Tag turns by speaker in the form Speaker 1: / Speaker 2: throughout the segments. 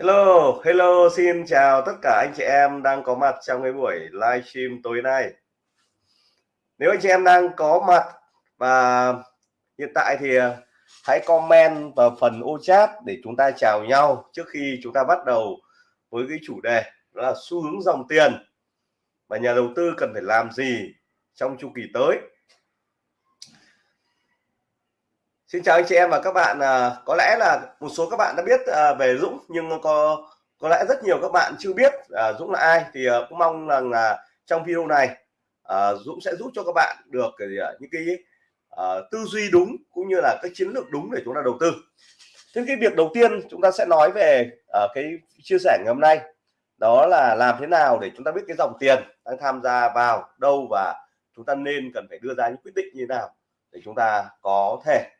Speaker 1: Hello, hello, xin chào tất cả anh chị em đang có mặt trong cái buổi livestream tối nay. Nếu anh chị em đang có mặt và hiện tại thì ờ, hãy comment vào phần ô chat để chúng ta chào nhau trước khi chúng ta bắt đầu với cái chủ đề đó là xu hướng dòng tiền và nhà đầu tư cần phải làm gì trong chu kỳ tới Xin chào anh chị em và các bạn. À, có lẽ là một số các bạn đã biết à, về Dũng nhưng có có lẽ rất nhiều các bạn chưa biết à, Dũng là ai. Thì à, cũng mong rằng là trong video này à, Dũng sẽ giúp cho các bạn được cái, à, những cái à, tư duy đúng cũng như là cái chiến lược đúng để chúng ta đầu tư. Thế cái việc đầu tiên chúng ta sẽ nói về à, cái chia sẻ ngày hôm nay đó là làm thế nào để chúng ta biết cái dòng tiền đang tham gia vào đâu và chúng ta nên cần phải đưa ra những quyết định như thế nào để chúng ta có thể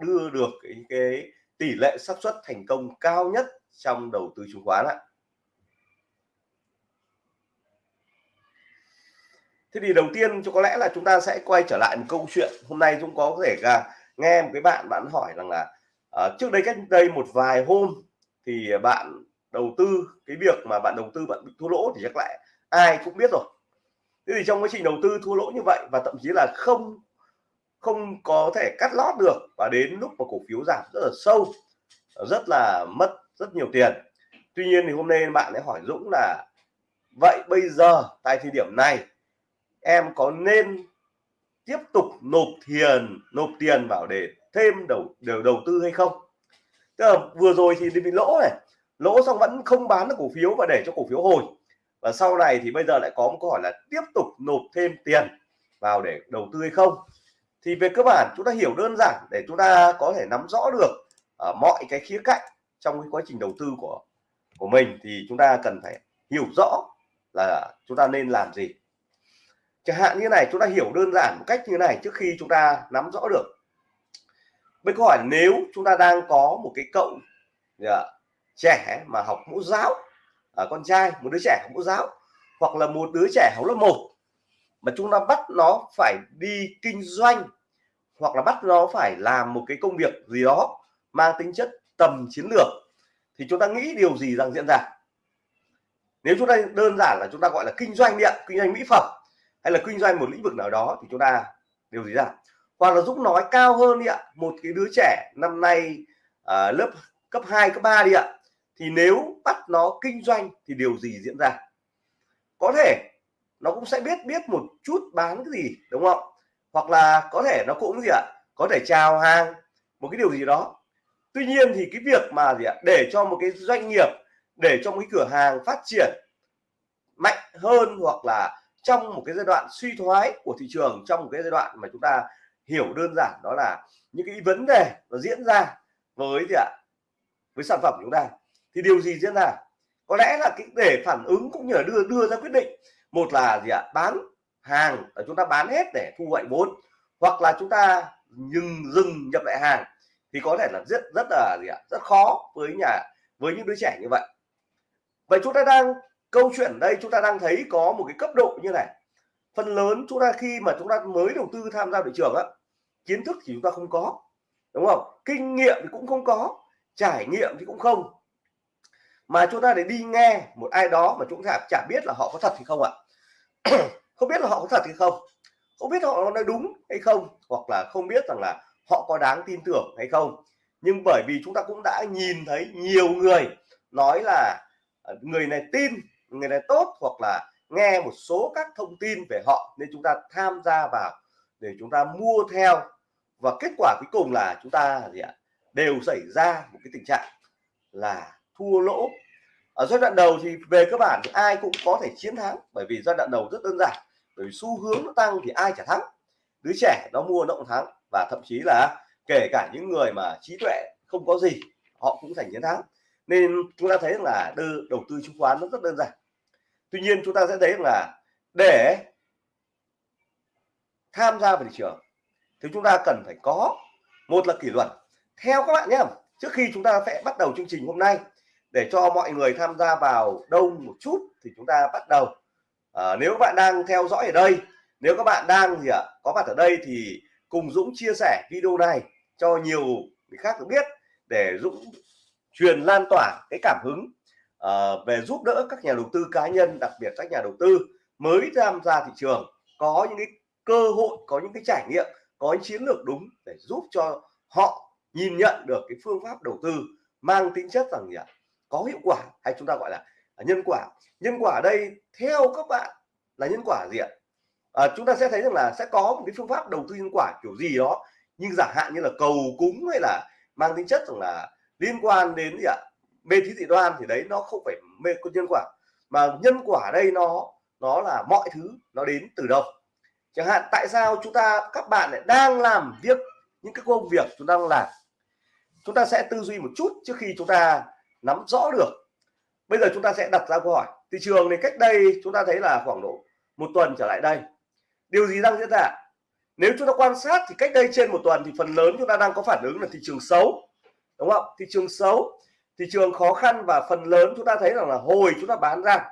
Speaker 1: đưa được cái, cái tỷ lệ xác suất thành công cao nhất trong đầu tư chứng khoán ạ. Thế thì đầu tiên cho có lẽ là chúng ta sẽ quay trở lại một câu chuyện hôm nay Dũng có thể là nghe một cái bạn bạn hỏi rằng là uh, trước đây cách đây một vài hôm thì bạn đầu tư cái việc mà bạn đầu tư bạn bị thua lỗ thì chắc lại ai cũng biết rồi. Thế thì trong quá trình đầu tư thua lỗ như vậy và thậm chí là không không có thể cắt lót được và đến lúc mà cổ phiếu giảm rất là sâu rất là mất rất nhiều tiền. Tuy nhiên thì hôm nay bạn ấy hỏi Dũng là vậy bây giờ tại thời điểm này em có nên tiếp tục nộp tiền nộp tiền vào để thêm đầu đầu, đầu tư hay không? Tức là vừa rồi thì bị lỗ này lỗ xong vẫn không bán được cổ phiếu và để cho cổ phiếu hồi. Và sau này thì bây giờ lại có một câu hỏi là tiếp tục nộp thêm tiền vào để đầu tư hay không? Thì về cơ bản chúng ta hiểu đơn giản để chúng ta có thể nắm rõ được ở mọi cái khía cạnh trong cái quá trình đầu tư của của mình thì chúng ta cần phải hiểu rõ là chúng ta nên làm gì. Chẳng hạn như này chúng ta hiểu đơn giản một cách như này trước khi chúng ta nắm rõ được. Bên câu hỏi nếu chúng ta đang có một cái cậu yeah, trẻ mà học mẫu giáo à, con trai một đứa trẻ học mẫu giáo hoặc là một đứa trẻ học lớp 1 mà chúng ta bắt nó phải đi kinh doanh hoặc là bắt nó phải làm một cái công việc gì đó mang tính chất tầm chiến lược thì chúng ta nghĩ điều gì rằng diễn ra? Nếu chúng ta đơn giản là chúng ta gọi là kinh doanh điện kinh doanh mỹ phẩm hay là kinh doanh một lĩnh vực nào đó thì chúng ta điều gì ra? Hoặc là Dũng nói cao hơn đi ạ một cái đứa trẻ năm nay à, lớp cấp 2, cấp 3 đi ạ thì nếu bắt nó kinh doanh thì điều gì diễn ra? Có thể nó cũng sẽ biết biết một chút bán cái gì đúng không hoặc là có thể nó cũng gì ạ, có thể chào hàng, một cái điều gì đó. Tuy nhiên thì cái việc mà gì ạ, để cho một cái doanh nghiệp, để cho một cái cửa hàng phát triển mạnh hơn hoặc là trong một cái giai đoạn suy thoái của thị trường, trong một cái giai đoạn mà chúng ta hiểu đơn giản đó là những cái vấn đề nó diễn ra với gì ạ, với sản phẩm của chúng ta, thì điều gì diễn ra? Có lẽ là cái để phản ứng cũng như là đưa đưa ra quyết định. Một là gì ạ, bán hàng là chúng ta bán hết để thu hoạch vốn, hoặc là chúng ta dừng dừng nhập lại hàng, thì có thể là rất rất là gì ạ, rất khó với nhà, với những đứa trẻ như vậy. Vậy chúng ta đang, câu chuyện đây chúng ta đang thấy có một cái cấp độ như này. Phần lớn chúng ta khi mà chúng ta mới đầu tư tham gia thị trường á, kiến thức thì chúng ta không có, đúng không? Kinh nghiệm thì cũng không có, trải nghiệm thì cũng không. Mà chúng ta để đi nghe một ai đó mà chúng ta chả biết là họ có thật thì không ạ. không biết là họ có thật hay không? Không biết họ nói đúng hay không? Hoặc là không biết rằng là họ có đáng tin tưởng hay không? Nhưng bởi vì chúng ta cũng đã nhìn thấy nhiều người nói là à, người này tin, người này tốt hoặc là nghe một số các thông tin về họ nên chúng ta tham gia vào để chúng ta mua theo. Và kết quả cuối cùng là chúng ta gì ạ? Đều xảy ra một cái tình trạng là thua lỗ. Ở giai đoạn đầu thì về cơ bản thì ai cũng có thể chiến thắng bởi vì giai đoạn đầu rất đơn giản bởi vì xu hướng nó tăng thì ai chả thắng. Đứa trẻ nó mua nó cũng thắng. Và thậm chí là kể cả những người mà trí tuệ không có gì, họ cũng giành chiến thắng. Nên chúng ta thấy là đưa đầu tư chứng khoán nó rất đơn giản. Tuy nhiên chúng ta sẽ thấy là để tham gia vào thị trường thì chúng ta cần phải có một là kỷ luật. Theo các bạn nhé, trước khi chúng ta sẽ bắt đầu chương trình hôm nay, để cho mọi người tham gia vào đông một chút thì chúng ta bắt đầu à, nếu bạn đang theo dõi ở đây nếu các bạn đang gì ạ có mặt ở đây thì cùng Dũng chia sẻ video này cho nhiều người khác được biết để Dũng truyền lan tỏa cái cảm hứng uh, về giúp đỡ các nhà đầu tư cá nhân đặc biệt các nhà đầu tư mới tham gia thị trường có những cái cơ hội có những cái trải nghiệm có những chiến lược đúng để giúp cho họ nhìn nhận được cái phương pháp đầu tư mang tính chất rằng gì ạ có hiệu quả hay chúng ta gọi là nhân quả. Nhân quả ở đây theo các bạn là nhân quả gì ạ? À, chúng ta sẽ thấy rằng là sẽ có một cái phương pháp đầu tư nhân quả kiểu gì đó nhưng giả hạn như là cầu cúng hay là mang tính chất rằng là liên quan đến gì ạ? Mê thí dị đoan thì đấy nó không phải mê có nhân quả mà nhân quả đây nó nó là mọi thứ nó đến từ đâu? Chẳng hạn tại sao chúng ta các bạn lại đang làm việc những cái công việc chúng ta đang làm? Chúng ta sẽ tư duy một chút trước khi chúng ta nắm rõ được bây giờ chúng ta sẽ đặt ra câu hỏi. Thị trường thì cách đây chúng ta thấy là khoảng độ một tuần trở lại đây. Điều gì đang diễn ra? Nếu chúng ta quan sát thì cách đây trên một tuần thì phần lớn chúng ta đang có phản ứng là thị trường xấu. Đúng không? Thị trường xấu, thị trường khó khăn và phần lớn chúng ta thấy rằng là hồi chúng ta bán ra.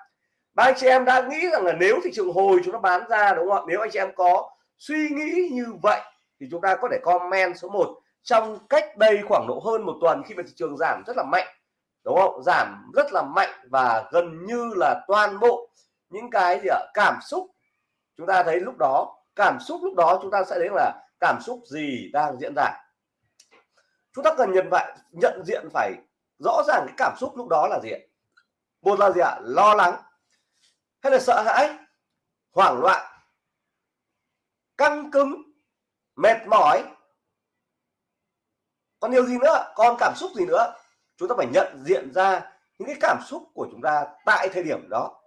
Speaker 1: Ba anh chị em đã nghĩ rằng là nếu thị trường hồi chúng ta bán ra, đúng không ạ? Nếu anh chị em có suy nghĩ như vậy thì chúng ta có thể comment số 1 trong cách đây khoảng độ hơn một tuần khi mà thị trường giảm rất là mạnh đúng không? Giảm rất là mạnh và gần như là toàn bộ những cái gì ạ? Cảm xúc. Chúng ta thấy lúc đó, cảm xúc lúc đó chúng ta sẽ thấy là cảm xúc gì đang diễn ra. Chúng ta cần nhận vậy, nhận diện phải rõ ràng cái cảm xúc lúc đó là gì một là gì ạ? Lo lắng, hay là sợ hãi, hoảng loạn, căng cứng, mệt mỏi. Còn điều gì nữa? Còn cảm xúc gì nữa? Chúng ta phải nhận diện ra những cái cảm xúc của chúng ta tại thời điểm đó.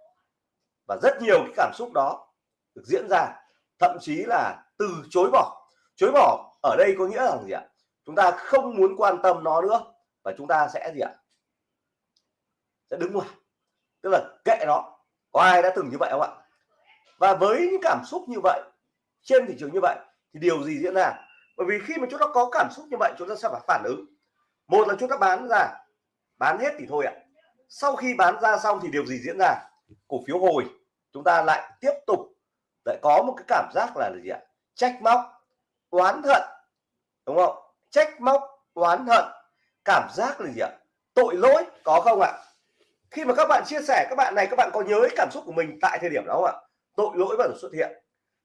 Speaker 1: Và rất nhiều cái cảm xúc đó được diễn ra, thậm chí là từ chối bỏ. Chối bỏ ở đây có nghĩa là gì ạ? Chúng ta không muốn quan tâm nó nữa và chúng ta sẽ gì ạ? Sẽ đứng ngoài. Tức là kệ nó. Có ai đã từng như vậy không ạ? Và với những cảm xúc như vậy, trên thị trường như vậy, thì điều gì diễn ra? Bởi vì khi mà chúng ta có cảm xúc như vậy, chúng ta sẽ phải phản ứng. Một là chúng ta bán ra bán hết thì thôi ạ. Sau khi bán ra xong thì điều gì diễn ra? Cổ phiếu hồi. Chúng ta lại tiếp tục. Lại có một cái cảm giác là gì ạ? Trách móc, oán hận. Đúng không? Trách móc, oán hận. Cảm giác là gì ạ? Tội lỗi, có không ạ? Khi mà các bạn chia sẻ, các bạn này, các bạn có nhớ cảm xúc của mình tại thời điểm đó không ạ? Tội lỗi bắt đầu xuất hiện.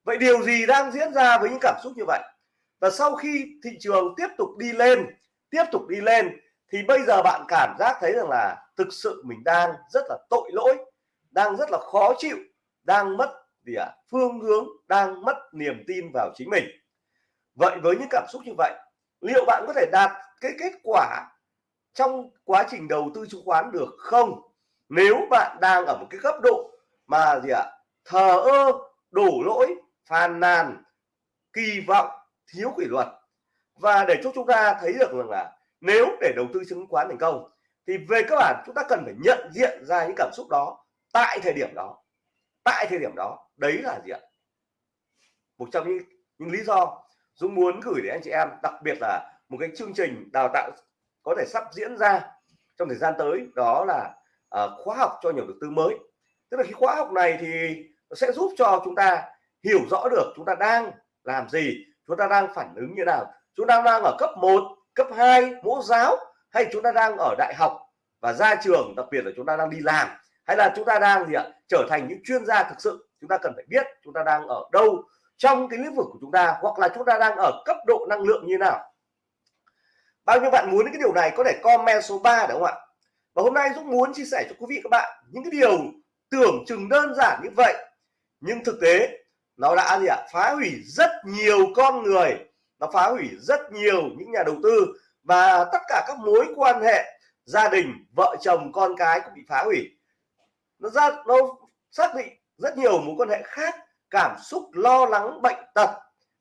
Speaker 1: Vậy điều gì đang diễn ra với những cảm xúc như vậy? Và sau khi thị trường tiếp tục đi lên, tiếp tục đi lên thì bây giờ bạn cảm giác thấy rằng là thực sự mình đang rất là tội lỗi đang rất là khó chịu đang mất gì à, phương hướng đang mất niềm tin vào chính mình. Vậy với những cảm xúc như vậy liệu bạn có thể đạt cái kết quả trong quá trình đầu tư chứng khoán được không? Nếu bạn đang ở một cái cấp độ mà gì ạ? À, thờ ơ đổ lỗi phàn nàn kỳ vọng thiếu kỷ luật. Và để cho chúng ta thấy được rằng là nếu để đầu tư chứng khoán thành công thì về cơ bản chúng ta cần phải nhận diện ra những cảm xúc đó tại thời điểm đó. Tại thời điểm đó đấy là gì ạ? Một trong những, những lý do Dũng muốn gửi đến anh chị em đặc biệt là một cái chương trình đào tạo có thể sắp diễn ra trong thời gian tới đó là uh, khóa học cho nhiều đầu tư mới. Tức là cái khóa học này thì nó sẽ giúp cho chúng ta hiểu rõ được chúng ta đang làm gì chúng ta đang phản ứng như nào. Chúng ta đang ở cấp 1 cấp 2 mẫu giáo hay chúng ta đang ở đại học và ra trường, đặc biệt là chúng ta đang đi làm, hay là chúng ta đang gì ạ, trở thành những chuyên gia thực sự, chúng ta cần phải biết chúng ta đang ở đâu trong cái lĩnh vực của chúng ta, hoặc là chúng ta đang ở cấp độ năng lượng như nào. Bao nhiêu bạn muốn cái điều này, có thể comment số 3 đúng không ạ? Và hôm nay Dũng muốn chia sẻ cho quý vị các bạn những cái điều tưởng chừng đơn giản như vậy, nhưng thực tế nó đã gì ạ, phá hủy rất nhiều con người nó phá hủy rất nhiều những nhà đầu tư và tất cả các mối quan hệ gia đình, vợ chồng, con cái cũng bị phá hủy. Nó ra, nó xác định rất nhiều mối quan hệ khác, cảm xúc, lo lắng, bệnh tật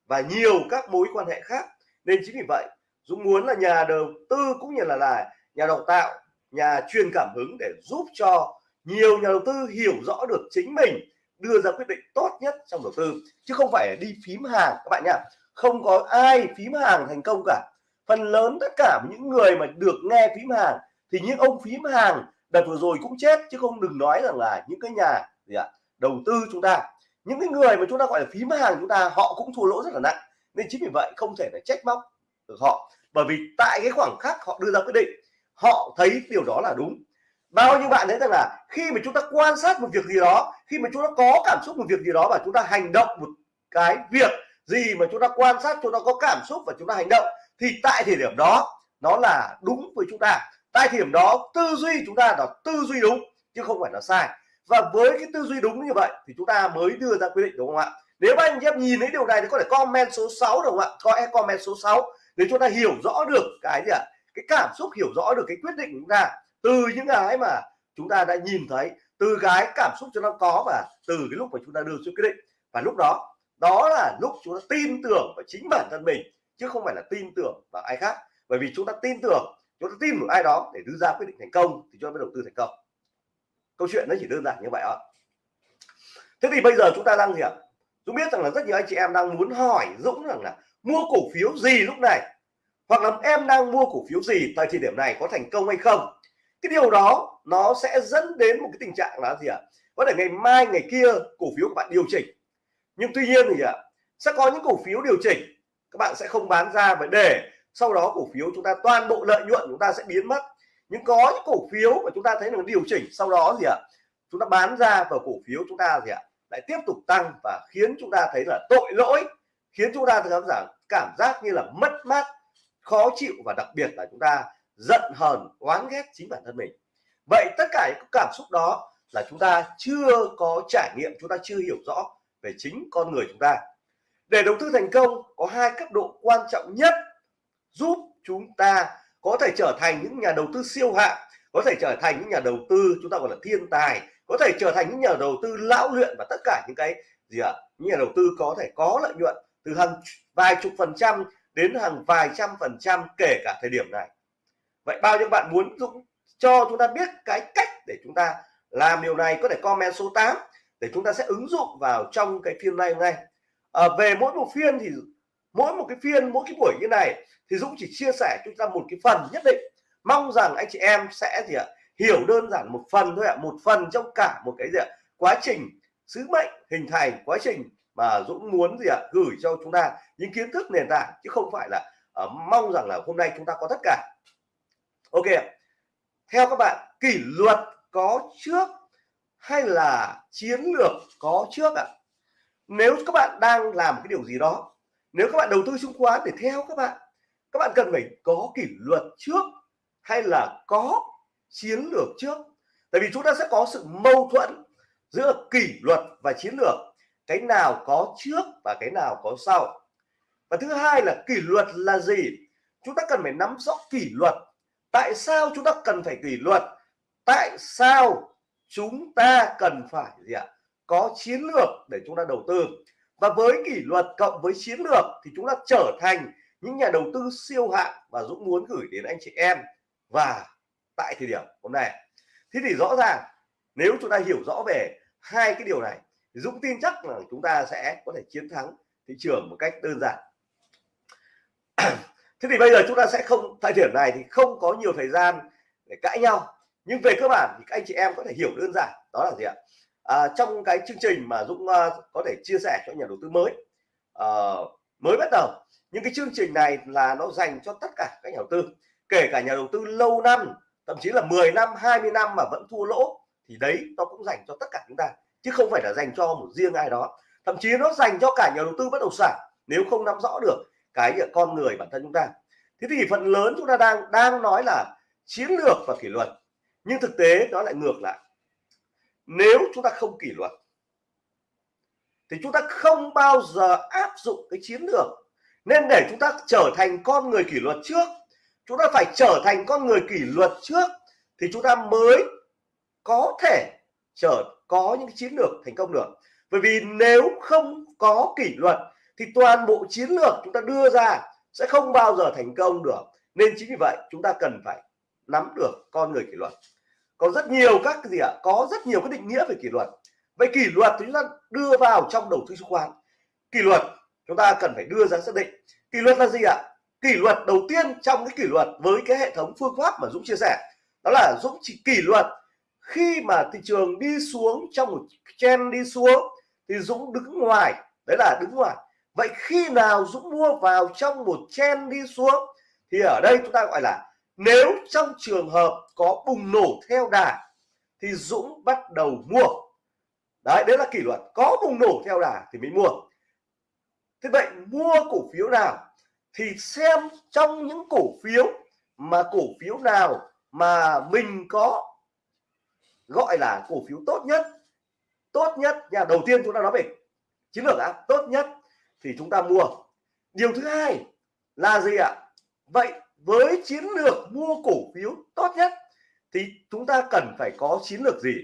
Speaker 1: và nhiều các mối quan hệ khác. Nên chính vì vậy, Dũng muốn là nhà đầu tư cũng như là là nhà đào tạo, nhà truyền cảm hứng để giúp cho nhiều nhà đầu tư hiểu rõ được chính mình, đưa ra quyết định tốt nhất trong đầu tư, chứ không phải đi phím hàng. Các bạn nhá không có ai phím hàng thành công cả. Phần lớn tất cả những người mà được nghe phím hàng, thì những ông phím hàng đợt vừa rồi cũng chết, chứ không đừng nói rằng là những cái nhà gì ạ, đầu tư chúng ta. Những cái người mà chúng ta gọi là phím hàng chúng ta, họ cũng thua lỗ rất là nặng. Nên chính vì vậy không thể là trách móc được họ. Bởi vì tại cái khoảng khắc họ đưa ra quyết định, họ thấy điều đó là đúng. Bao nhiêu bạn thấy rằng là khi mà chúng ta quan sát một việc gì đó, khi mà chúng ta có cảm xúc một việc gì đó và chúng ta hành động một cái việc gì mà chúng ta quan sát, chúng ta có cảm xúc và chúng ta hành động, thì tại thời điểm đó, nó là đúng với chúng ta. Tại thời điểm đó, tư duy chúng ta là tư duy đúng, chứ không phải là sai. Và với cái tư duy đúng như vậy, thì chúng ta mới đưa ra quyết định, đúng không ạ? Nếu anh em nhìn thấy điều này thì có thể comment số 6 đúng không ạ? Có comment số 6 để chúng ta hiểu rõ được cái gì ạ? Cái cảm xúc hiểu rõ được cái quyết định của chúng ta. Từ những cái mà chúng ta đã nhìn thấy, từ cái cảm xúc chúng ta có và từ cái lúc mà chúng ta đưa ra quyết định. Và lúc đó đó là lúc chúng ta tin tưởng vào chính bản thân mình, chứ không phải là tin tưởng vào ai khác. Bởi vì chúng ta tin tưởng, chúng ta tin vào ai đó để đưa ra quyết định thành công thì cho mới đầu tư thành công. Câu chuyện nó chỉ đơn giản như vậy ạ thế thì bây giờ chúng ta đang gì ạ? Dũng biết rằng là rất nhiều anh chị em đang muốn hỏi Dũng rằng là mua cổ phiếu gì lúc này? Hoặc là em đang mua cổ phiếu gì tại thời điểm này có thành công hay không? Cái điều đó nó sẽ dẫn đến một cái tình trạng là gì ạ? Có thể ngày mai, ngày kia cổ phiếu của bạn điều chỉnh nhưng tuy nhiên thì ạ sẽ có những cổ phiếu điều chỉnh các bạn sẽ không bán ra và để sau đó cổ phiếu chúng ta toàn bộ lợi nhuận chúng ta sẽ biến mất nhưng có những cổ phiếu mà chúng ta thấy là điều chỉnh sau đó gì ạ chúng ta bán ra và cổ phiếu chúng ta gì ạ lại tiếp tục tăng và khiến chúng ta thấy là tội lỗi khiến chúng ta cảm giác cảm giác như là mất mát khó chịu và đặc biệt là chúng ta giận hờn oán ghét chính bản thân mình vậy tất cả những cảm xúc đó là chúng ta chưa có trải nghiệm chúng ta chưa hiểu rõ về chính con người chúng ta. Để đầu tư thành công, có hai cấp độ quan trọng nhất giúp chúng ta có thể trở thành những nhà đầu tư siêu hạng, có thể trở thành những nhà đầu tư chúng ta gọi là thiên tài, có thể trở thành những nhà đầu tư lão luyện và tất cả những cái gì ạ? À? những nhà đầu tư có thể có lợi nhuận từ hàng vài chục phần trăm đến hàng vài trăm phần trăm kể cả thời điểm này. Vậy bao nhiêu bạn muốn Dũng cho chúng ta biết cái cách để chúng ta làm điều này? Có thể comment số 8 để chúng ta sẽ ứng dụng vào trong cái phiên nay hôm nay. À, về mỗi một phiên thì mỗi một cái phiên mỗi cái buổi như này thì Dũng chỉ chia sẻ chúng ta một cái phần nhất định. Mong rằng anh chị em sẽ gì ạ hiểu đơn giản một phần thôi ạ một phần trong cả một cái gì ạ quá trình sứ mệnh hình thành quá trình mà Dũng muốn gì ạ gửi cho chúng ta những kiến thức nền tảng chứ không phải là uh, mong rằng là hôm nay chúng ta có tất cả. Ok theo các bạn kỷ luật có trước hay là chiến lược có trước ạ? Nếu các bạn đang làm cái điều gì đó, nếu các bạn đầu tư chứng khoán để theo các bạn các bạn cần phải có kỷ luật trước hay là có chiến lược trước? Tại vì chúng ta sẽ có sự mâu thuẫn giữa kỷ luật và chiến lược, cái nào có trước và cái nào có sau. Và thứ hai là kỷ luật là gì? Chúng ta cần phải nắm rõ kỷ luật. Tại sao chúng ta cần phải kỷ luật? Tại sao chúng ta cần phải gì ạ? Có chiến lược để chúng ta đầu tư. Và với kỷ luật cộng với chiến lược thì chúng ta trở thành những nhà đầu tư siêu hạng và Dũng muốn gửi đến anh chị em. Và tại thời điểm hôm nay, thế thì rõ ràng nếu chúng ta hiểu rõ về hai cái điều này Dũng tin chắc là chúng ta sẽ có thể chiến thắng thị trường một cách đơn giản. Thế thì bây giờ chúng ta sẽ không thời điểm này thì không có nhiều thời gian để cãi nhau nhưng về cơ bản thì các anh chị em có thể hiểu đơn giản đó là gì ạ? À, trong cái chương trình mà Dũng uh, có thể chia sẻ cho nhà đầu tư mới uh, mới bắt đầu những cái chương trình này là nó dành cho tất cả các nhà đầu tư kể cả nhà đầu tư lâu năm thậm chí là 10 năm 20 năm mà vẫn thua lỗ thì đấy nó cũng dành cho tất cả chúng ta chứ không phải là dành cho một riêng ai đó. Thậm chí nó dành cho cả nhà đầu tư bất động sản nếu không nắm rõ được cái con người bản thân chúng ta. Thế thì phần lớn chúng ta đang đang nói là chiến lược và kỷ luật nhưng thực tế nó lại ngược lại. Nếu chúng ta không kỷ luật, thì chúng ta không bao giờ áp dụng cái chiến lược. Nên để chúng ta trở thành con người kỷ luật trước, chúng ta phải trở thành con người kỷ luật trước, thì chúng ta mới có thể trở, có những chiến lược thành công được. Bởi vì nếu không có kỷ luật, thì toàn bộ chiến lược chúng ta đưa ra sẽ không bao giờ thành công được. Nên chính vì vậy, chúng ta cần phải nắm được con người kỷ luật có rất nhiều các gì ạ? Có rất nhiều cái định nghĩa về kỷ luật. Vậy kỷ luật thì chúng ta đưa vào trong đầu tư chứng khoán. Kỷ luật, chúng ta cần phải đưa ra xác định. Kỷ luật là gì ạ? Kỷ luật đầu tiên trong cái kỷ luật với cái hệ thống phương pháp mà Dũng chia sẻ, đó là Dũng chỉ kỷ luật khi mà thị trường đi xuống, trong một chen đi xuống thì Dũng đứng ngoài. Đấy là đứng ngoài. Vậy khi nào Dũng mua vào trong một chen đi xuống thì ở đây chúng ta gọi là nếu trong trường hợp có bùng nổ theo đà, thì Dũng bắt đầu mua. Đấy đấy là kỷ luật. Có bùng nổ theo đà thì mới mua. Thế vậy mua cổ phiếu nào thì xem trong những cổ phiếu mà cổ phiếu nào mà mình có gọi là cổ phiếu tốt nhất tốt nhất nhà đầu tiên chúng ta nói về chiến lược đã tốt nhất thì chúng ta mua. Điều thứ hai là gì ạ? Vậy với chiến lược mua cổ phiếu tốt nhất thì chúng ta cần phải có chiến lược gì?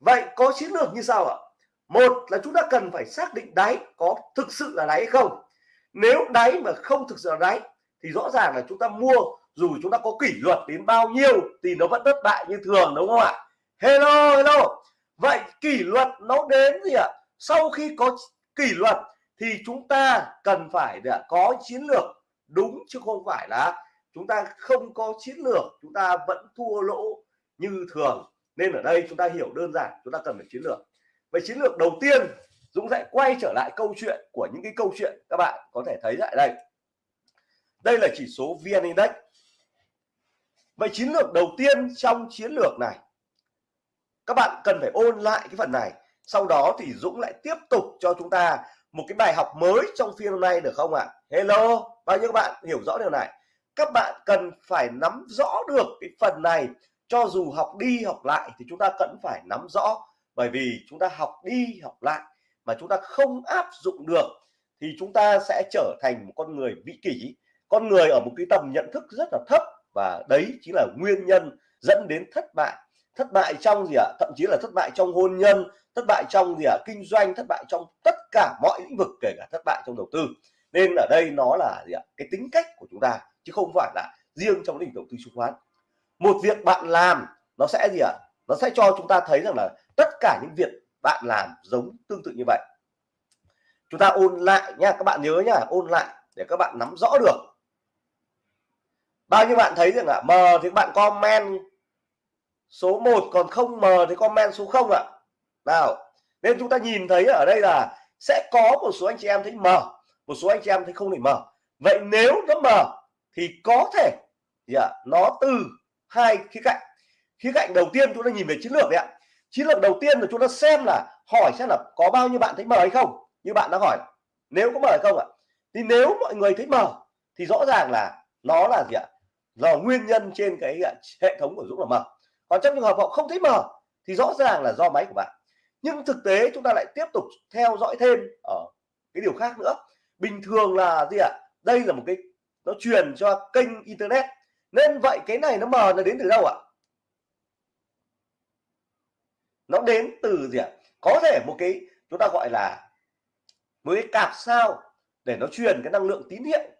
Speaker 1: Vậy có chiến lược như sau ạ. Một là chúng ta cần phải xác định đáy có thực sự là đáy hay không. Nếu đáy mà không thực sự là đáy thì rõ ràng là chúng ta mua dù chúng ta có kỷ luật đến bao nhiêu thì nó vẫn thất bại như thường, đúng không ạ? Hello hello. Vậy kỷ luật nó đến gì ạ? Sau khi có kỷ luật thì chúng ta cần phải có chiến lược đúng chứ không phải là chúng ta không có chiến lược, chúng ta vẫn thua lỗ như thường. Nên ở đây chúng ta hiểu đơn giản, chúng ta cần phải chiến lược. Vậy chiến lược đầu tiên, Dũng sẽ quay trở lại câu chuyện của những cái câu chuyện các bạn có thể thấy lại đây. Đây là chỉ số VN Index. Vậy chiến lược đầu tiên trong chiến lược này, các bạn cần phải ôn lại cái phần này. Sau đó thì Dũng lại tiếp tục cho chúng ta một cái bài học mới trong phiên hôm nay được không ạ? Hello? Bao nhiêu các bạn hiểu rõ điều này? Các bạn cần phải nắm rõ được cái phần này. Cho dù học đi học lại thì chúng ta cần phải nắm rõ. Bởi vì chúng ta học đi học lại mà chúng ta không áp dụng được thì chúng ta sẽ trở thành một con người vị kỷ. Con người ở một cái tầm nhận thức rất là thấp và đấy chính là nguyên nhân dẫn đến thất bại. Thất bại trong gì ạ? Thậm chí là thất bại trong hôn nhân, thất bại trong gì ạ? Kinh doanh, thất bại trong tất cả mọi lĩnh vực, kể cả thất bại trong đầu tư nên ở đây nó là gì ạ? Cái tính cách của chúng ta, chứ không phải là riêng trong lĩnh vực đầu tư chứng khoán. Một việc bạn làm nó sẽ gì ạ? Nó sẽ cho chúng ta thấy rằng là tất cả những việc bạn làm giống tương tự như vậy. Chúng ta ôn lại nha, các bạn nhớ nhá ôn lại để các bạn nắm rõ được. Bao nhiêu bạn thấy rằng là m thì các bạn comment số 1 còn không m thì comment số 0 ạ? Nào, nên chúng ta nhìn thấy ở đây là sẽ có một số anh chị em thấy m một số anh chị em thấy không thể mở. vậy nếu nó mở thì có thể yeah, nó từ hai khía cạnh. Khía cạnh đầu tiên chúng ta nhìn về chiến lược đấy ạ. Chiến lược đầu tiên là chúng ta xem là hỏi xem là có bao nhiêu bạn thấy mở hay không như bạn đã hỏi. Nếu có mở hay không ạ? Thì nếu mọi người thấy mở thì rõ ràng là nó là gì ạ? Do nguyên nhân trên cái hệ thống của Dũng là mở. còn trong trường hợp họ không thấy mở thì rõ ràng là do máy của bạn. Nhưng thực tế chúng ta lại tiếp tục theo dõi thêm ở cái điều khác nữa bình thường là gì ạ? Đây là một cái, nó truyền cho kênh internet. Nên vậy cái này nó mờ là đến từ đâu ạ? Nó đến từ gì ạ? Có thể một cái, chúng ta gọi là một cái cạp sao để nó truyền cái năng lượng tín hiệu.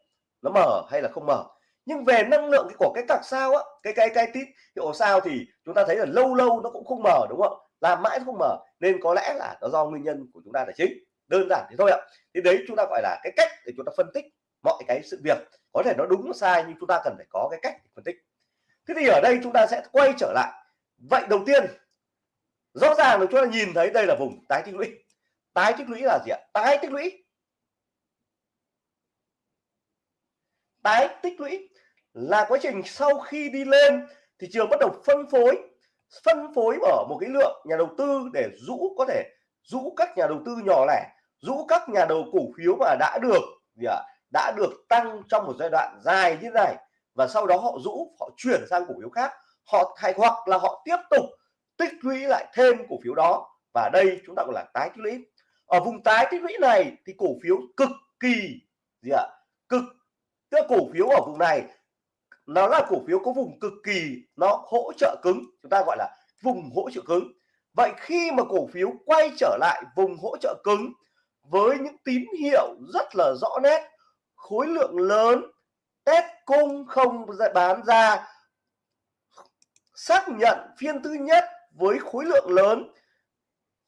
Speaker 1: Nó mở hay là không mở nhưng về năng lượng của cái cặp sao á, cái cái cái tít hiệu sao thì chúng ta thấy là lâu lâu nó cũng không mở đúng không làm mãi nó không mở nên có lẽ là nó do nguyên nhân của chúng ta là chính đơn giản thế thôi ạ. Thì đấy chúng ta gọi là cái cách để chúng ta phân tích mọi cái sự việc. Có thể nó đúng, nó sai nhưng chúng ta cần phải có cái cách để phân tích. Thế thì ở đây chúng ta sẽ quay trở lại. Vậy đầu tiên, rõ ràng là chúng ta nhìn thấy đây là vùng tái tích lũy. Tái tích lũy là gì ạ? Tái tích lũy. Tái tích lũy là quá trình sau khi đi lên thị trường bắt đầu phân phối phân phối ở một cái lượng nhà đầu tư để rũ có thể rũ các nhà đầu tư nhỏ lẻ rũ các nhà đầu cổ phiếu mà đã được gì ạ? Đã được tăng trong một giai đoạn dài như này và sau đó họ rũ, họ chuyển sang cổ phiếu khác. Họ thay hoặc là họ tiếp tục tích lũy lại thêm cổ phiếu đó và đây chúng ta gọi là tái tích lũy. Ở vùng tái tích lũy này thì cổ phiếu cực kỳ gì ạ? Cực. Tức cổ phiếu ở vùng này, nó là cổ phiếu có vùng cực kỳ, nó hỗ trợ cứng. Chúng ta gọi là vùng hỗ trợ cứng. Vậy khi mà cổ phiếu quay trở lại vùng hỗ trợ cứng với những tín hiệu rất là rõ nét. Khối lượng lớn, test cung không bán ra. Xác nhận phiên thứ nhất với khối lượng lớn.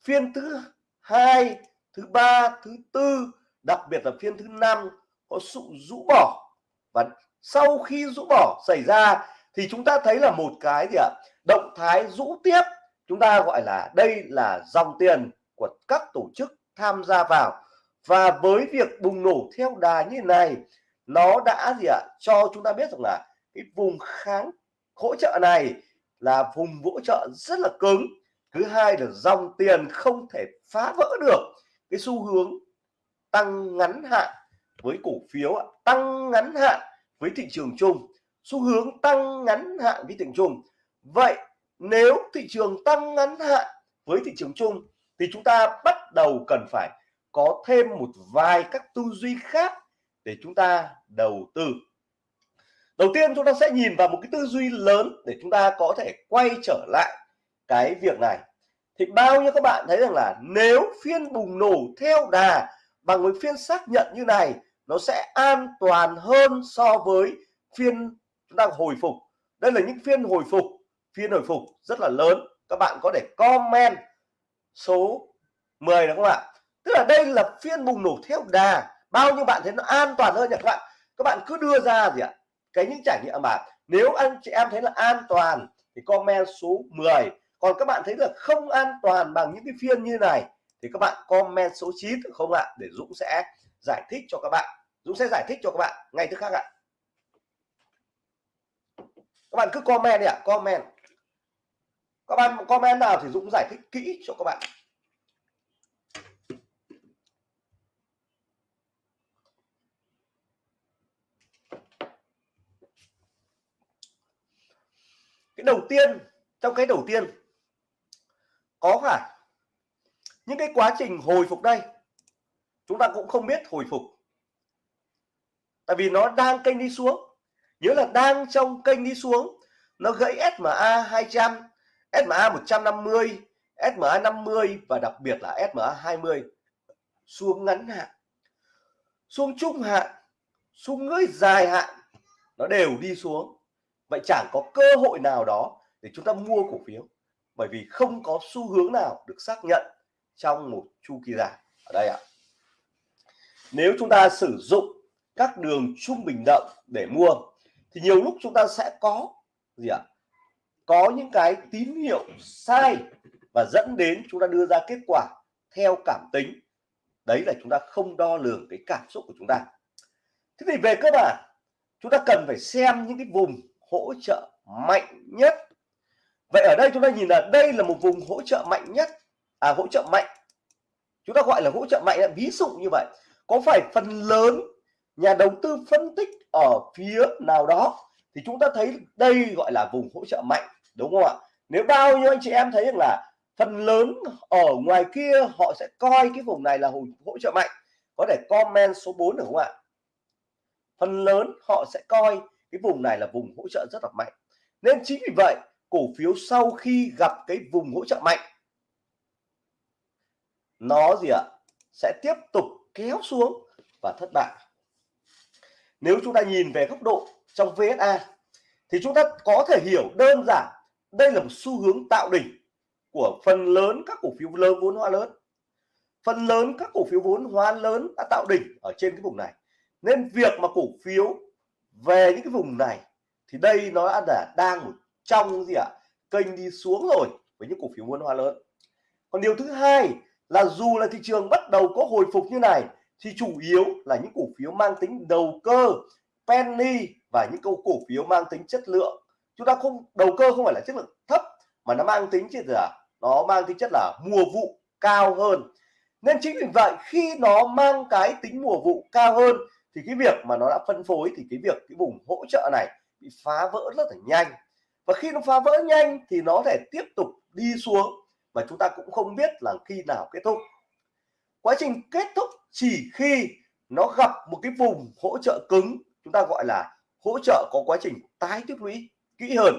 Speaker 1: Phiên thứ hai, thứ ba, thứ tư, đặc biệt là phiên thứ năm có sự rũ bỏ. Và sau khi rũ bỏ xảy ra thì chúng ta thấy là một cái gì ạ? Động thái rũ tiếp. Chúng ta gọi là đây là dòng tiền của các tổ chức tham gia vào. Và với việc bùng nổ theo đà như này, nó đã gì ạ? Cho chúng ta biết rằng là cái vùng kháng hỗ trợ này là vùng hỗ trợ rất là cứng. Thứ hai là dòng tiền không thể phá vỡ được cái xu hướng tăng ngắn hạn với cổ phiếu tăng ngắn hạn với thị trường chung. Xu hướng tăng ngắn hạn với thị trường chung. Vậy nếu thị trường tăng ngắn hạn với thị trường chung thì chúng ta bắt đầu cần phải có thêm một vài các tư duy khác để chúng ta đầu tư. Đầu tiên chúng ta sẽ nhìn vào một cái tư duy lớn để chúng ta có thể quay trở lại cái việc này. Thì bao nhiêu các bạn thấy rằng là nếu phiên bùng nổ theo đà bằng với phiên xác nhận như này, nó sẽ an toàn hơn so với phiên chúng ta hồi phục. Đây là những phiên hồi phục, phiên hồi phục rất là lớn. Các bạn có thể comment số 10 đúng không ạ? Tức là đây là phiên bùng nổ theo đà. Bao nhiêu bạn thấy nó an toàn hơn nhỉ các bạn? Các bạn cứ đưa ra gì ạ? Cái những trải nghiệm mà nếu anh chị em thấy là an toàn thì comment số 10 còn các bạn thấy là không an toàn bằng những cái phiên như này thì các bạn comment số 9 được không ạ? Để Dũng sẽ giải thích cho các bạn. Dũng sẽ giải thích cho các bạn ngay tức khác ạ. Các bạn cứ comment đi ạ, comment các bạn comment nào thì Dũng giải thích kỹ cho các bạn. Cái đầu tiên, trong cái đầu tiên, có phải những cái quá trình hồi phục đây. Chúng ta cũng không biết hồi phục. Tại vì nó đang kênh đi xuống. Nhớ là đang trong kênh đi xuống, nó gãy SMA 200 SMA 150 SMA 50 và đặc biệt là SMA 20 xuống ngắn hạn xuống trung hạn xuống ngưỡng dài hạn, nó đều đi xuống. Vậy chẳng có cơ hội nào đó để chúng ta mua cổ phiếu, bởi vì không có xu hướng nào được xác nhận trong một chu kỳ dài. Ở đây ạ. Nếu chúng ta sử dụng các đường trung bình động để mua, thì nhiều lúc chúng ta sẽ có gì ạ? Có những cái tín hiệu sai và dẫn đến chúng ta đưa ra kết quả theo cảm tính. Đấy là chúng ta không đo lường cái cảm xúc của chúng ta. Thế thì về cơ bản, chúng ta cần phải xem những cái vùng hỗ trợ mạnh nhất. Vậy ở đây chúng ta nhìn là đây là một vùng hỗ trợ mạnh nhất à hỗ trợ mạnh. Chúng ta gọi là hỗ trợ mạnh ví dụ như vậy. Có phải phần lớn nhà đầu tư phân tích ở phía nào đó thì chúng ta thấy đây gọi là vùng hỗ trợ mạnh đúng không ạ? Nếu bao nhiêu anh chị em thấy rằng là phần lớn ở ngoài kia họ sẽ coi cái vùng này là hỗ, hỗ trợ mạnh. Có thể comment số 4 được không ạ? Phần lớn họ sẽ coi cái vùng này là vùng hỗ trợ rất là mạnh. Nên chính vì vậy cổ phiếu sau khi gặp cái vùng hỗ trợ mạnh nó gì ạ? Sẽ tiếp tục kéo xuống và thất bại. Nếu chúng ta nhìn về góc độ trong VSA thì chúng ta có thể hiểu đơn giản đây là một xu hướng tạo đỉnh của phần lớn các cổ phiếu lớn vốn hóa lớn. Phần lớn các cổ phiếu vốn hóa lớn đã tạo đỉnh ở trên cái vùng này. Nên việc mà cổ phiếu về những cái vùng này thì đây nó đã là đang một trong gì ạ? À, kênh đi xuống rồi với những cổ phiếu vốn hóa lớn. Còn điều thứ hai là dù là thị trường bắt đầu có hồi phục như này thì chủ yếu là những cổ phiếu mang tính đầu cơ penny và những câu cổ phiếu mang tính chất lượng chúng ta không, đầu cơ không phải là chất lượng thấp, mà nó mang tính chất là, nó mang tính chất là mùa vụ cao hơn. Nên chính vì vậy, khi nó mang cái tính mùa vụ cao hơn, thì cái việc mà nó đã phân phối, thì cái việc cái vùng hỗ trợ này bị phá vỡ rất là nhanh. Và khi nó phá vỡ nhanh, thì nó thể tiếp tục đi xuống và chúng ta cũng không biết là khi nào kết thúc. Quá trình kết thúc chỉ khi nó gặp một cái vùng hỗ trợ cứng, chúng ta gọi là hỗ trợ có quá trình tái tích lũy kỹ hơn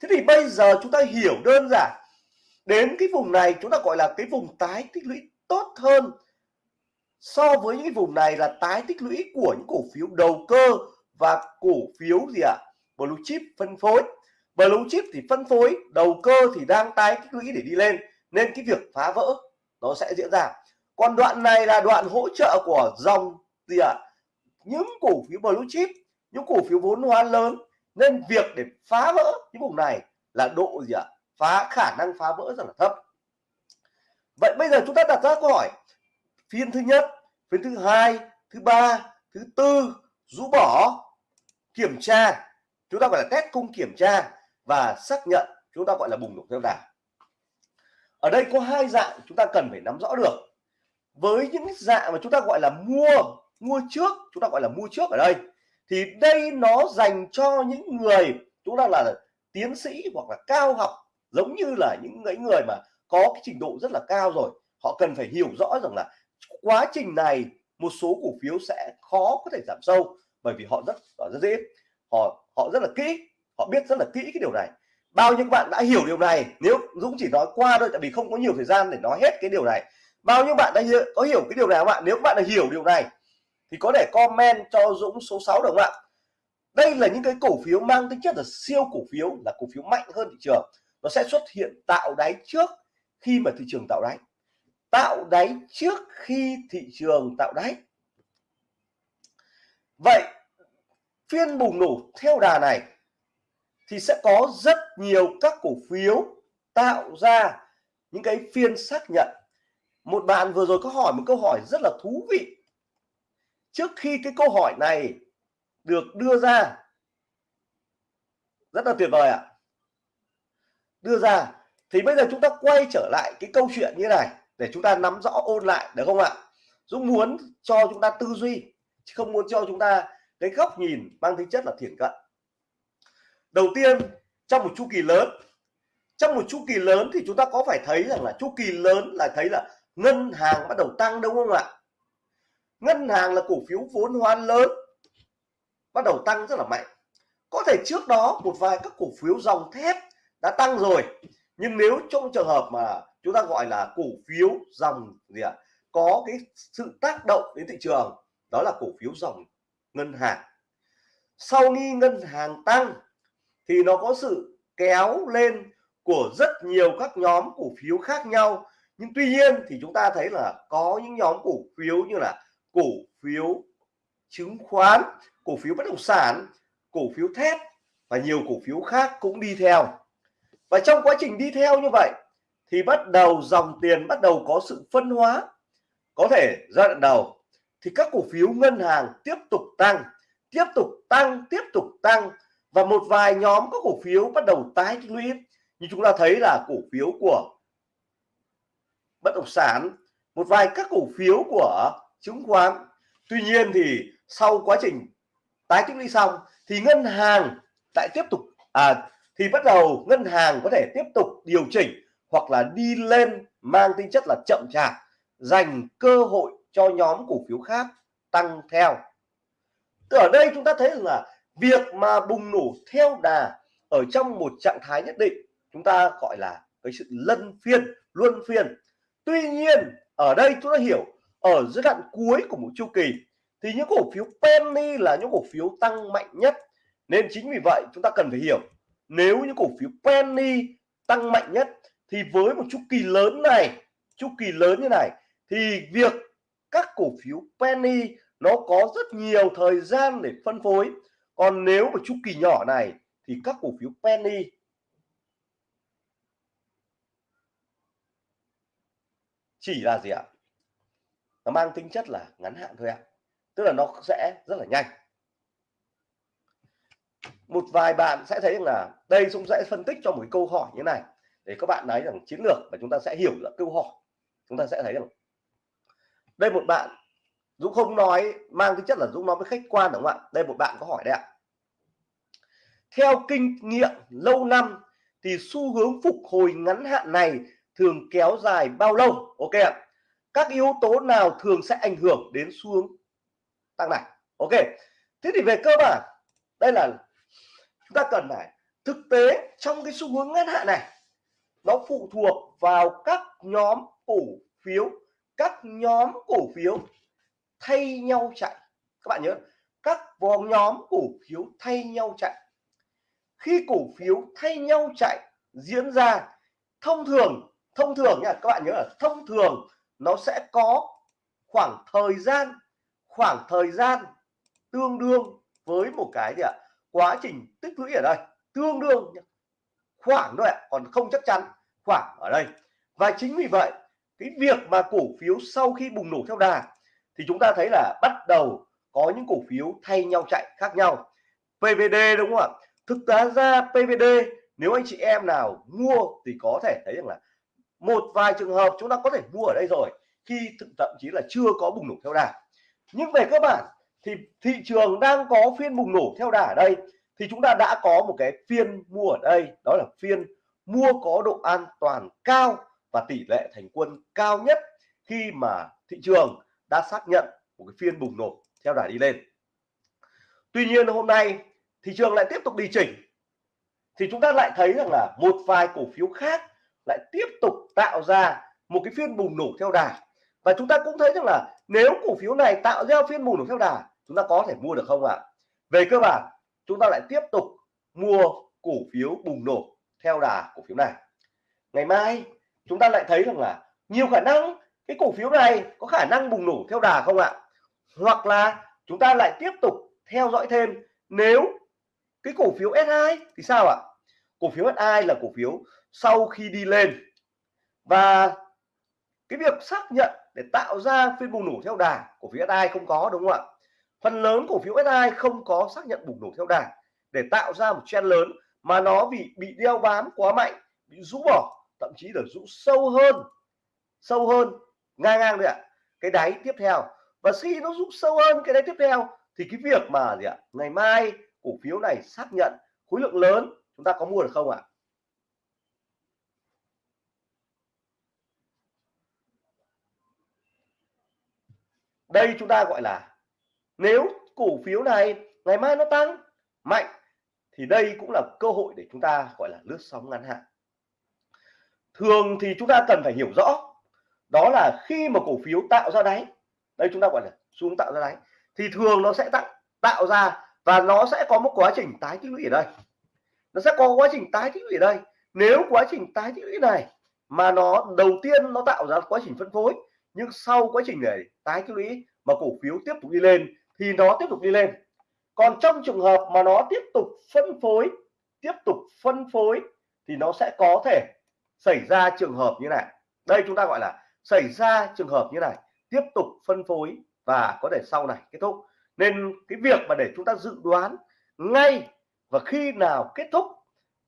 Speaker 1: thế thì bây giờ chúng ta hiểu đơn giản, đến cái vùng này chúng ta gọi là cái vùng tái tích lũy tốt hơn so với những cái vùng này là tái tích lũy của những cổ phiếu đầu cơ và cổ phiếu gì ạ à? blue chip phân phối blue chip thì phân phối, đầu cơ thì đang tái tích lũy để đi lên, nên cái việc phá vỡ nó sẽ diễn ra còn đoạn này là đoạn hỗ trợ của dòng gì ạ à? Những cổ phiếu blue chip, những cổ phiếu vốn hóa lớn. Nên việc để phá vỡ những vùng này là độ gì ạ? À? phá, khả năng phá vỡ rất là thấp. Vậy bây giờ chúng ta đặt ra câu hỏi. Phiên thứ nhất, phiên thứ hai, thứ ba, thứ tư, rũ bỏ, kiểm tra. Chúng ta gọi là test cung kiểm tra và xác nhận chúng ta gọi là bùng nổ theo đà. Ở đây có hai dạng chúng ta cần phải nắm rõ được. Với những dạng mà chúng ta gọi là mua mua trước chúng ta gọi là mua trước ở đây. Thì đây nó dành cho những người chúng ta là tiến sĩ hoặc là cao học giống như là những người người mà có cái trình độ rất là cao rồi. Họ cần phải hiểu rõ rằng là quá trình này một số cổ phiếu sẽ khó có thể giảm sâu bởi vì họ rất rất dễ họ họ rất là kỹ họ biết rất là kỹ cái điều này. Bao nhiêu bạn đã hiểu điều này? Nếu Dũng chỉ nói qua thôi tại vì không có nhiều thời gian để nói hết cái điều này. Bao nhiêu bạn đã hiểu, có hiểu cái điều này không ạ? Nếu bạn đã hiểu điều này thì có thể comment cho Dũng số 6 được không ạ? Đây là những cái cổ phiếu mang tính chất là siêu cổ phiếu, là cổ phiếu mạnh hơn thị trường. Nó sẽ xuất hiện tạo đáy trước khi mà thị trường tạo đáy. Tạo đáy trước khi thị trường tạo đáy. Vậy, phiên bùng nổ theo đà này thì sẽ có rất nhiều các cổ phiếu tạo ra những cái phiên xác nhận. Một bạn vừa rồi có hỏi một câu hỏi rất là thú vị trước khi cái câu hỏi này được đưa ra. Rất là tuyệt vời ạ. Đưa ra. Thì bây giờ chúng ta quay trở lại cái câu chuyện như này để chúng ta nắm rõ ôn lại, được không ạ? Dũng muốn cho chúng ta tư duy, chứ không muốn cho chúng ta cái góc nhìn mang tính chất là thiển cận. Đầu tiên, trong một chu kỳ lớn, trong một chu kỳ lớn thì chúng ta có phải thấy rằng là chu kỳ lớn là thấy là ngân hàng bắt đầu tăng đúng không ạ? Ngân hàng là cổ phiếu vốn hóa lớn bắt đầu tăng rất là mạnh. Có thể trước đó một vài các cổ phiếu dòng thép đã tăng rồi nhưng nếu trong trường hợp mà chúng ta gọi là cổ phiếu dòng gì ạ à, có cái sự tác động đến thị trường đó là cổ phiếu dòng ngân hàng. Sau khi ngân hàng tăng thì nó có sự kéo lên của rất nhiều các nhóm cổ phiếu khác nhau. Nhưng tuy nhiên thì chúng ta thấy là có những nhóm cổ phiếu như là cổ phiếu chứng khoán, cổ phiếu bất động sản, cổ phiếu thép và nhiều cổ phiếu khác cũng đi theo. Và trong quá trình đi theo như vậy thì bắt đầu dòng tiền bắt đầu có sự phân hóa. Có thể giai đoạn đầu thì các cổ phiếu ngân hàng tiếp tục tăng, tiếp tục tăng, tiếp tục tăng và một vài nhóm các cổ phiếu bắt đầu tái tích lũy. Như chúng ta thấy là cổ phiếu của bất động sản, một vài các cổ phiếu của chứng khoán. Tuy nhiên thì sau quá trình tái tích lũy xong thì ngân hàng lại tiếp tục à thì bắt đầu ngân hàng có thể tiếp tục điều chỉnh hoặc là đi lên mang tính chất là chậm chạp, dành cơ hội cho nhóm cổ phiếu khác tăng theo. Từ ở đây chúng ta thấy là việc mà bùng nổ theo đà ở trong một trạng thái nhất định, chúng ta gọi là cái sự lân phiên, luân phiên. Tuy nhiên, ở đây chúng ta hiểu ở giai đoạn cuối của một chu kỳ, thì những cổ phiếu penny là những cổ phiếu tăng mạnh nhất. Nên chính vì vậy, chúng ta cần phải hiểu, nếu những cổ phiếu penny tăng mạnh nhất, thì với một chu kỳ lớn này, chu kỳ lớn như này, thì việc các cổ phiếu penny nó có rất nhiều thời gian để phân phối. Còn nếu một chu kỳ nhỏ này, thì các cổ phiếu penny chỉ là gì ạ? Nó mang tính chất là ngắn hạn thôi ạ. Tức là nó sẽ rất là nhanh. Một vài bạn sẽ thấy là đây chúng sẽ phân tích cho một câu hỏi như này, để các bạn nói rằng chiến lược và chúng ta sẽ hiểu là câu hỏi. Chúng ta sẽ thấy rằng đây một bạn Dũng không nói, mang tính chất là Dũng nói với khách quan đúng không ạ? Đây một bạn có hỏi đấy ạ. Theo kinh nghiệm lâu năm thì xu hướng phục hồi ngắn hạn này thường kéo dài bao lâu? Ok ạ các yếu tố nào thường sẽ ảnh hưởng đến xu hướng tăng này? Ok, thế thì về cơ bản, đây là chúng ta cần phải thực tế trong cái xu hướng ngắn hạn này, nó phụ thuộc vào các nhóm cổ phiếu, các nhóm cổ phiếu thay nhau chạy. Các bạn nhớ, các vòng nhóm cổ phiếu thay nhau chạy. Khi cổ phiếu thay nhau chạy diễn ra, thông thường thông thường nha, các bạn nhớ là thông thường nó sẽ có khoảng thời gian, khoảng thời gian tương đương với một cái gì ạ? Quá trình tích lũy ở đây, tương đương khoảng thôi ạ, còn không chắc chắn, khoảng ở đây. Và chính vì vậy, cái việc mà cổ phiếu sau khi bùng nổ theo đà thì chúng ta thấy là bắt đầu có những cổ phiếu thay nhau chạy khác nhau. PVD đúng không ạ? Thực tế ra PVD nếu anh chị em nào mua thì có thể thấy rằng là một vài trường hợp chúng ta có thể mua ở đây rồi, khi thậm chí là chưa có bùng nổ theo đà. Nhưng về cơ bản, thì thị trường đang có phiên bùng nổ theo đà ở đây, thì chúng ta đã có một cái phiên mua ở đây, đó là phiên mua có độ an toàn cao và tỷ lệ thành quân cao nhất khi mà thị trường đã xác nhận một cái phiên bùng nổ theo đà đi lên. Tuy nhiên hôm nay, thị trường lại tiếp tục đi chỉnh. Thì chúng ta lại thấy rằng là một vài cổ phiếu khác lại tiếp tục tạo ra một cái phiên bùng nổ theo đà. Và chúng ta cũng thấy rằng là nếu cổ phiếu này tạo ra phiên bùng nổ theo đà, chúng ta có thể mua được không ạ? Về cơ bản, chúng ta lại tiếp tục mua cổ phiếu bùng nổ theo đà cổ phiếu này. Ngày mai, chúng ta lại thấy rằng là nhiều khả năng cái cổ phiếu này có khả năng bùng nổ theo đà không ạ? Hoặc là chúng ta lại tiếp tục theo dõi thêm, nếu cái cổ phiếu S2 thì sao ạ? Cổ phiếu S2 là cổ phiếu sau khi đi lên. Và cái việc xác nhận để tạo ra phiên bùng nổ theo đà cổ phiếu AI không có, đúng không ạ? Phần lớn cổ phiếu AI không có xác nhận bùng nổ theo đà để tạo ra một trend lớn mà nó bị bị đeo bám quá mạnh, bị rũ bỏ, thậm chí là rũ sâu hơn sâu hơn, ngang ngang đấy ạ, cái đáy tiếp theo. Và khi nó rũ sâu hơn cái đáy tiếp theo thì cái việc mà gì ạ, ngày mai cổ phiếu này xác nhận khối lượng lớn chúng ta có mua được không ạ? Đây chúng ta gọi là, nếu cổ phiếu này ngày mai nó tăng mạnh, thì đây cũng là cơ hội để chúng ta gọi là lướt sóng ngắn hạn. Thường thì chúng ta cần phải hiểu rõ, đó là khi mà cổ phiếu tạo ra đáy, đây chúng ta gọi là xuống tạo ra đáy, thì thường nó sẽ tạo tạo ra và nó sẽ có một quá trình tái tích lũy ở đây. Nó sẽ có quá trình tái tích lũy ở đây. Nếu quá trình tái tích lũy này mà nó, đầu tiên nó tạo ra quá trình phân phối nhưng sau quá trình này, tái tích lũy mà cổ phiếu tiếp tục đi lên thì nó tiếp tục đi lên. Còn trong trường hợp mà nó tiếp tục phân phối, tiếp tục phân phối thì nó sẽ có thể xảy ra trường hợp như này. Đây chúng ta gọi là xảy ra trường hợp như này, tiếp tục phân phối và có thể sau này kết thúc. Nên cái việc mà để chúng ta dự đoán ngay và khi nào kết thúc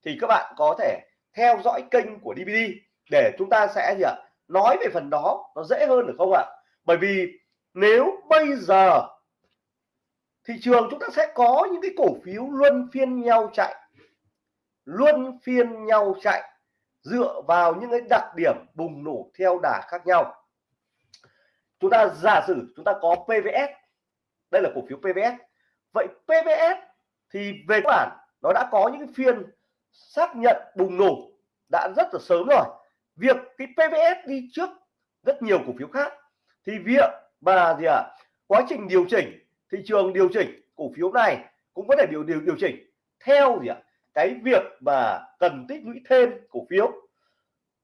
Speaker 1: thì các bạn có thể theo dõi kênh của DVD để chúng ta sẽ gì ạ? Nói về phần đó, nó dễ hơn được không ạ? Bởi vì nếu bây giờ thị trường chúng ta sẽ có những cái cổ phiếu luân phiên nhau chạy, luân phiên nhau chạy dựa vào những cái đặc điểm bùng nổ theo đà khác nhau. Chúng ta giả sử chúng ta có PVS đây là cổ phiếu PVS vậy PVS thì về cơ bản nó đã có những phiên xác nhận bùng nổ đã rất là sớm rồi việc cái PVS đi trước rất nhiều cổ phiếu khác. Thì việc mà gì ạ? À, quá trình điều chỉnh thị trường điều chỉnh cổ phiếu này cũng có thể điều điều điều chỉnh theo gì ạ? À, cái việc mà cần tích lũy thêm cổ phiếu.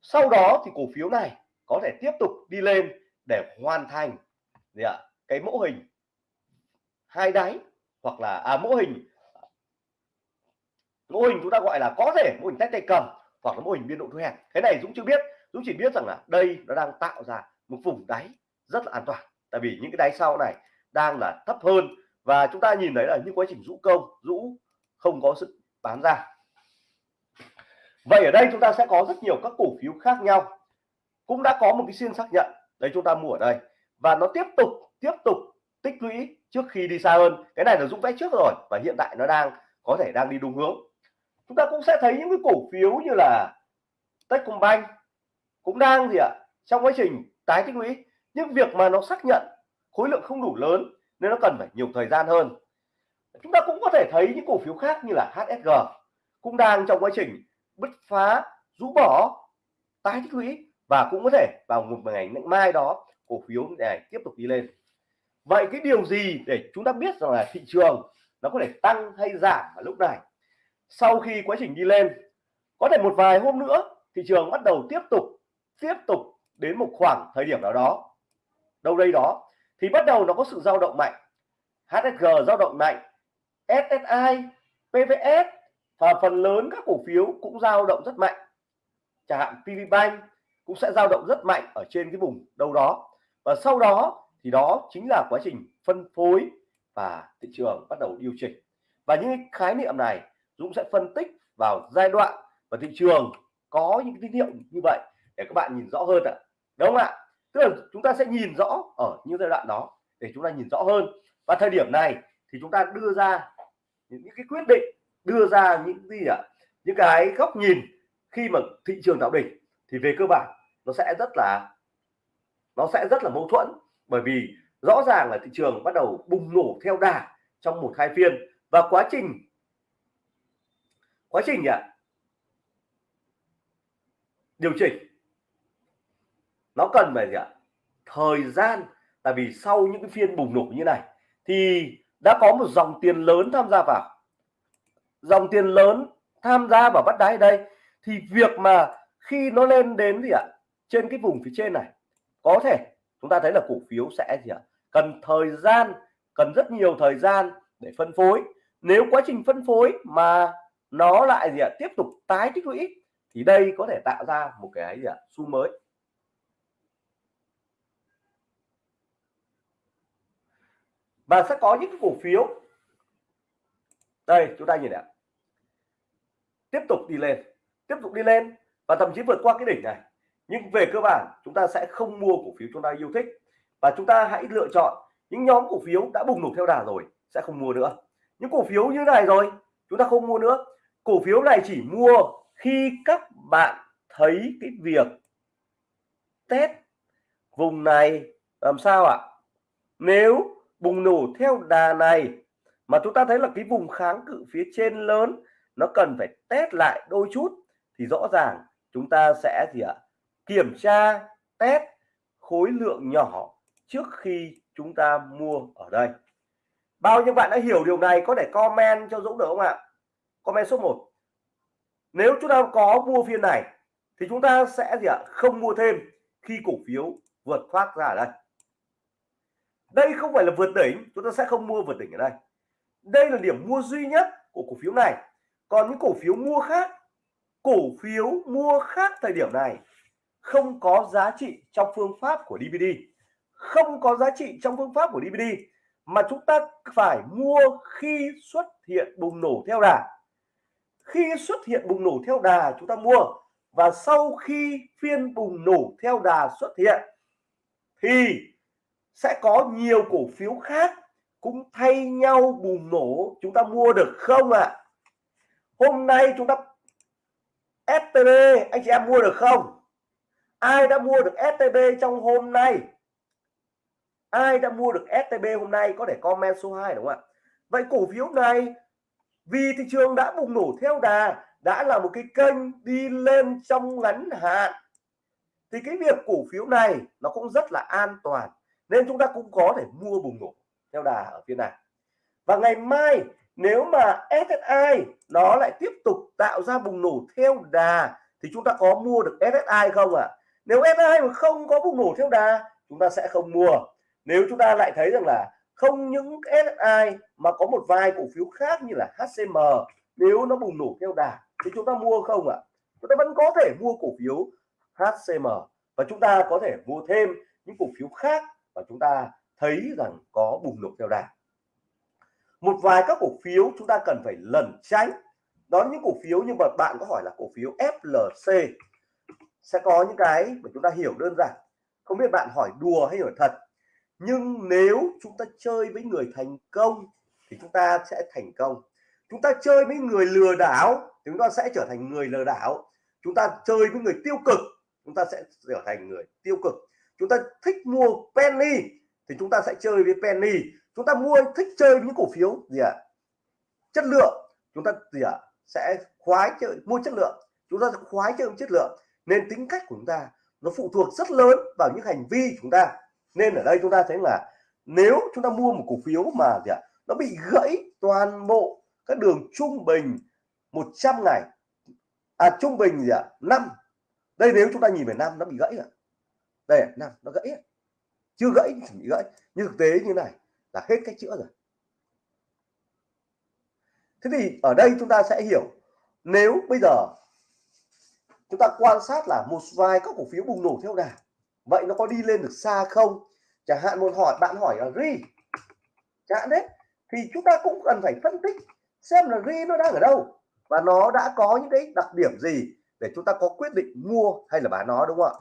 Speaker 1: Sau đó thì cổ phiếu này có thể tiếp tục đi lên để hoàn thành gì ạ? À, cái mẫu hình hai đáy hoặc là à, mẫu hình. Mô hình chúng ta gọi là có thể mô hình tách tay cầm hoặc là mô hình biên độ thu hẹp. Cái này Dũng chưa biết. Dũng chỉ biết rằng là đây nó đang tạo ra một vùng đáy rất là an toàn. Tại vì những cái đáy sau này đang là thấp hơn. Và chúng ta nhìn thấy là những quá trình rũ công, rũ không có sự bán ra. Vậy ở đây chúng ta sẽ có rất nhiều các cổ phiếu khác nhau. Cũng đã có một cái phiên xác nhận. Đấy chúng ta mua ở đây. Và nó tiếp tục tiếp tục tích lũy trước khi đi xa hơn. Cái này là Dũng vẽ trước rồi. Và hiện tại nó đang có thể đang đi đúng hướng chúng ta cũng sẽ thấy những cái cổ phiếu như là Techcombank cũng đang gì ạ, trong quá trình tái tích lũy. Nhưng việc mà nó xác nhận khối lượng không đủ lớn nên nó cần phải nhiều thời gian hơn. Chúng ta cũng có thể thấy những cổ phiếu khác như là HSG cũng đang trong quá trình bứt phá, rũ bỏ, tái tích lũy và cũng có thể vào một ngày mai đó, cổ phiếu này tiếp tục đi lên. Vậy cái điều gì để chúng ta biết rằng là thị trường nó có thể tăng hay giảm ở lúc này? Sau khi quá trình đi lên, có thể một vài hôm nữa thị trường bắt đầu tiếp tục tiếp tục đến một khoảng thời điểm nào đó. Đâu đây đó thì bắt đầu nó có sự dao động mạnh. HSG dao động mạnh SSI PVS và phần lớn các cổ phiếu cũng dao động rất mạnh. Chẳng hạn PVBank cũng sẽ dao động rất mạnh ở trên cái vùng đâu đó. Và sau đó thì đó chính là quá trình phân phối và thị trường bắt đầu điều chỉnh. Và những khái niệm này Dũng sẽ phân tích vào giai đoạn và thị trường có những tín hiệu như vậy để các bạn nhìn rõ hơn ạ. Đúng không ạ? Tức là chúng ta sẽ nhìn rõ ở những giai đoạn đó để chúng ta nhìn rõ hơn. Và thời điểm này thì chúng ta đưa ra những cái quyết định, đưa ra những gì ạ? Những cái góc nhìn khi mà thị trường tạo đỉnh thì về cơ bản nó sẽ rất là, nó sẽ rất là mâu thuẫn. Bởi vì rõ ràng là thị trường bắt đầu bùng nổ theo đà trong một hai phiên và quá trình quá trình gì ạ điều chỉnh. Nó cần phải gì ạ? Thời gian. Tại vì sau những cái phiên bùng nổ như này thì đã có một dòng tiền lớn tham gia vào. Dòng tiền lớn tham gia vào bắt đáy đây thì việc mà khi nó lên đến gì ạ? Trên cái vùng phía trên này, có thể chúng ta thấy là cổ phiếu sẽ gì ạ? Cần thời gian, cần rất nhiều thời gian để phân phối. Nếu quá trình phân phối mà nó lại gì ạ? Tiếp tục tái tích lũy. Thì đây có thể tạo ra một cái gì ạ? Xu mới. Và sẽ có những cái cổ phiếu. Đây, chúng ta nhìn ạ. Tiếp tục đi lên, tiếp tục đi lên và thậm chí vượt qua cái đỉnh này. Nhưng về cơ bản, chúng ta sẽ không mua cổ phiếu chúng ta yêu thích. Và chúng ta hãy lựa chọn những nhóm cổ phiếu đã bùng nổ theo đà rồi, sẽ không mua nữa. Những cổ phiếu như này rồi, chúng ta không mua nữa cổ phiếu này chỉ mua khi các bạn thấy cái việc test vùng này làm sao ạ? Nếu bùng nổ theo đà này mà chúng ta thấy là cái vùng kháng cự phía trên lớn, nó cần phải test lại đôi chút thì rõ ràng chúng ta sẽ gì ạ? Kiểm tra, test khối lượng nhỏ trước khi chúng ta mua ở đây. Bao nhiêu bạn đã hiểu điều này có thể comment cho Dũng được không ạ? Comment số 1 nếu chúng ta có mua phiên này, thì chúng ta sẽ gì ạ? Không mua thêm khi cổ phiếu vượt thoát ra ở đây. Đây không phải là vượt đỉnh, chúng ta sẽ không mua vượt đỉnh ở đây. Đây là điểm mua duy nhất của cổ phiếu này. Còn những cổ phiếu mua khác, cổ phiếu mua khác thời điểm này không có giá trị trong phương pháp của DVD không có giá trị trong phương pháp của DVD mà chúng ta phải mua khi xuất hiện bùng nổ theo đà khi xuất hiện bùng nổ theo đà chúng ta mua và sau khi phiên bùng nổ theo đà xuất hiện, thì sẽ có nhiều cổ phiếu khác cũng thay nhau bùng nổ chúng ta mua được không ạ? À? hôm nay chúng ta STB anh chị em mua được không? Ai đã mua được STB trong hôm nay? Ai đã mua được STB hôm nay? Có thể comment số 2 đúng không ạ? Vậy cổ phiếu này vì thị trường đã bùng nổ theo đà, đã là một cái kênh đi lên trong ngắn hạn. Thì cái việc cổ phiếu này nó cũng rất là an toàn, nên chúng ta cũng có thể mua bùng nổ theo đà ở phía này. Và ngày mai, nếu mà SSI nó lại tiếp tục tạo ra bùng nổ theo đà, thì chúng ta có mua được SSI không ạ? À? nếu SSI mà không có bùng nổ theo đà, chúng ta sẽ không mua. Nếu chúng ta lại thấy rằng là không những SSI mà có một vài cổ phiếu khác như là HCM nếu nó bùng nổ theo đà, thì chúng ta mua không ạ? À? chúng ta vẫn có thể mua cổ phiếu HCM và chúng ta có thể mua thêm những cổ phiếu khác và chúng ta thấy rằng có bùng nổ theo đà. Một vài các cổ phiếu chúng ta cần phải lẩn tránh. Đó những cổ phiếu như mà bạn có hỏi là cổ phiếu FLC sẽ có những cái mà chúng ta hiểu đơn giản. Không biết bạn hỏi đùa hay hỏi thật nhưng nếu chúng ta chơi với người thành công thì chúng ta sẽ thành công. Chúng ta chơi với người lừa đảo thì chúng ta sẽ trở thành người lừa đảo. Chúng ta chơi với người tiêu cực, chúng ta sẽ trở thành người tiêu cực. Chúng ta thích mua penny thì chúng ta sẽ chơi với penny. Chúng ta mua, thích chơi những cổ phiếu gì ạ? À? chất lượng. Chúng ta gì ạ? À? sẽ khoái chơi, mua chất lượng. Chúng ta sẽ khoái chơi chất lượng. Nên tính cách của chúng ta nó phụ thuộc rất lớn vào những hành vi chúng ta nên ở đây chúng ta thấy là nếu chúng ta mua một cổ phiếu mà gì ạ à? nó bị gãy toàn bộ các đường trung bình 100 ngày à trung bình gì ạ à? năm đây nếu chúng ta nhìn về năm, nó bị gãy ạ đây năm, nó gãy chưa gãy thì bị gãy như thực tế như này là hết cách chữa rồi thế thì ở đây chúng ta sẽ hiểu, nếu bây giờ chúng ta quan sát là một vài các cổ phiếu bùng nổ theo đà vậy nó có đi lên được xa không? Chẳng hạn một hỏi, bạn hỏi là ri. Chẳng hạn đấy. Thì chúng ta cũng cần phải phân tích xem là ri nó đang ở đâu. Và nó đã có những cái đặc điểm gì để chúng ta có quyết định mua hay là bán nó, đúng không ạ?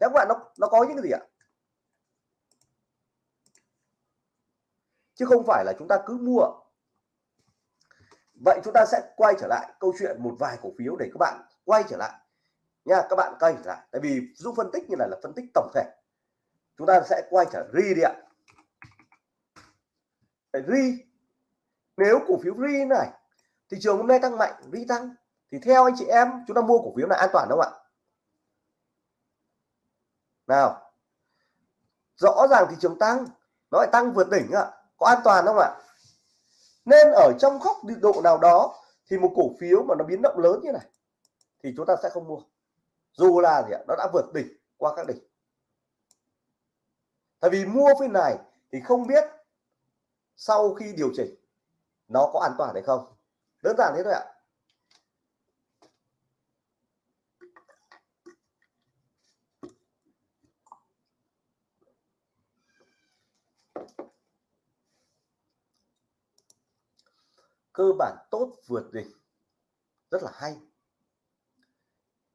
Speaker 1: Các bạn, nó nó có những cái gì ạ? Chứ không phải là chúng ta cứ mua. Vậy chúng ta sẽ quay trở lại câu chuyện một vài cổ phiếu để các bạn quay trở lại nha, các bạn quay trở lại tại vì giúp phân tích như này là phân tích tổng thể. Chúng ta sẽ quay trở ri đi ạ. Ri nếu cổ phiếu ri này, thị trường hôm nay tăng mạnh ri tăng, thì theo anh chị em, chúng ta mua cổ phiếu này an toàn không ạ? Nào. Rõ ràng thị trường tăng, nó lại tăng vượt đỉnh ạ. Có an toàn không ạ? Nên ở trong góc độ nào đó, thì một cổ phiếu mà nó biến động lớn như này, thì chúng ta sẽ không mua dù là gì ạ, nó đã vượt đỉnh qua các đỉnh. Tại vì mua phiên này thì không biết sau khi điều chỉnh nó có an toàn hay không. Đơn giản thế thôi ạ. Cơ bản tốt vượt đỉnh. Rất là hay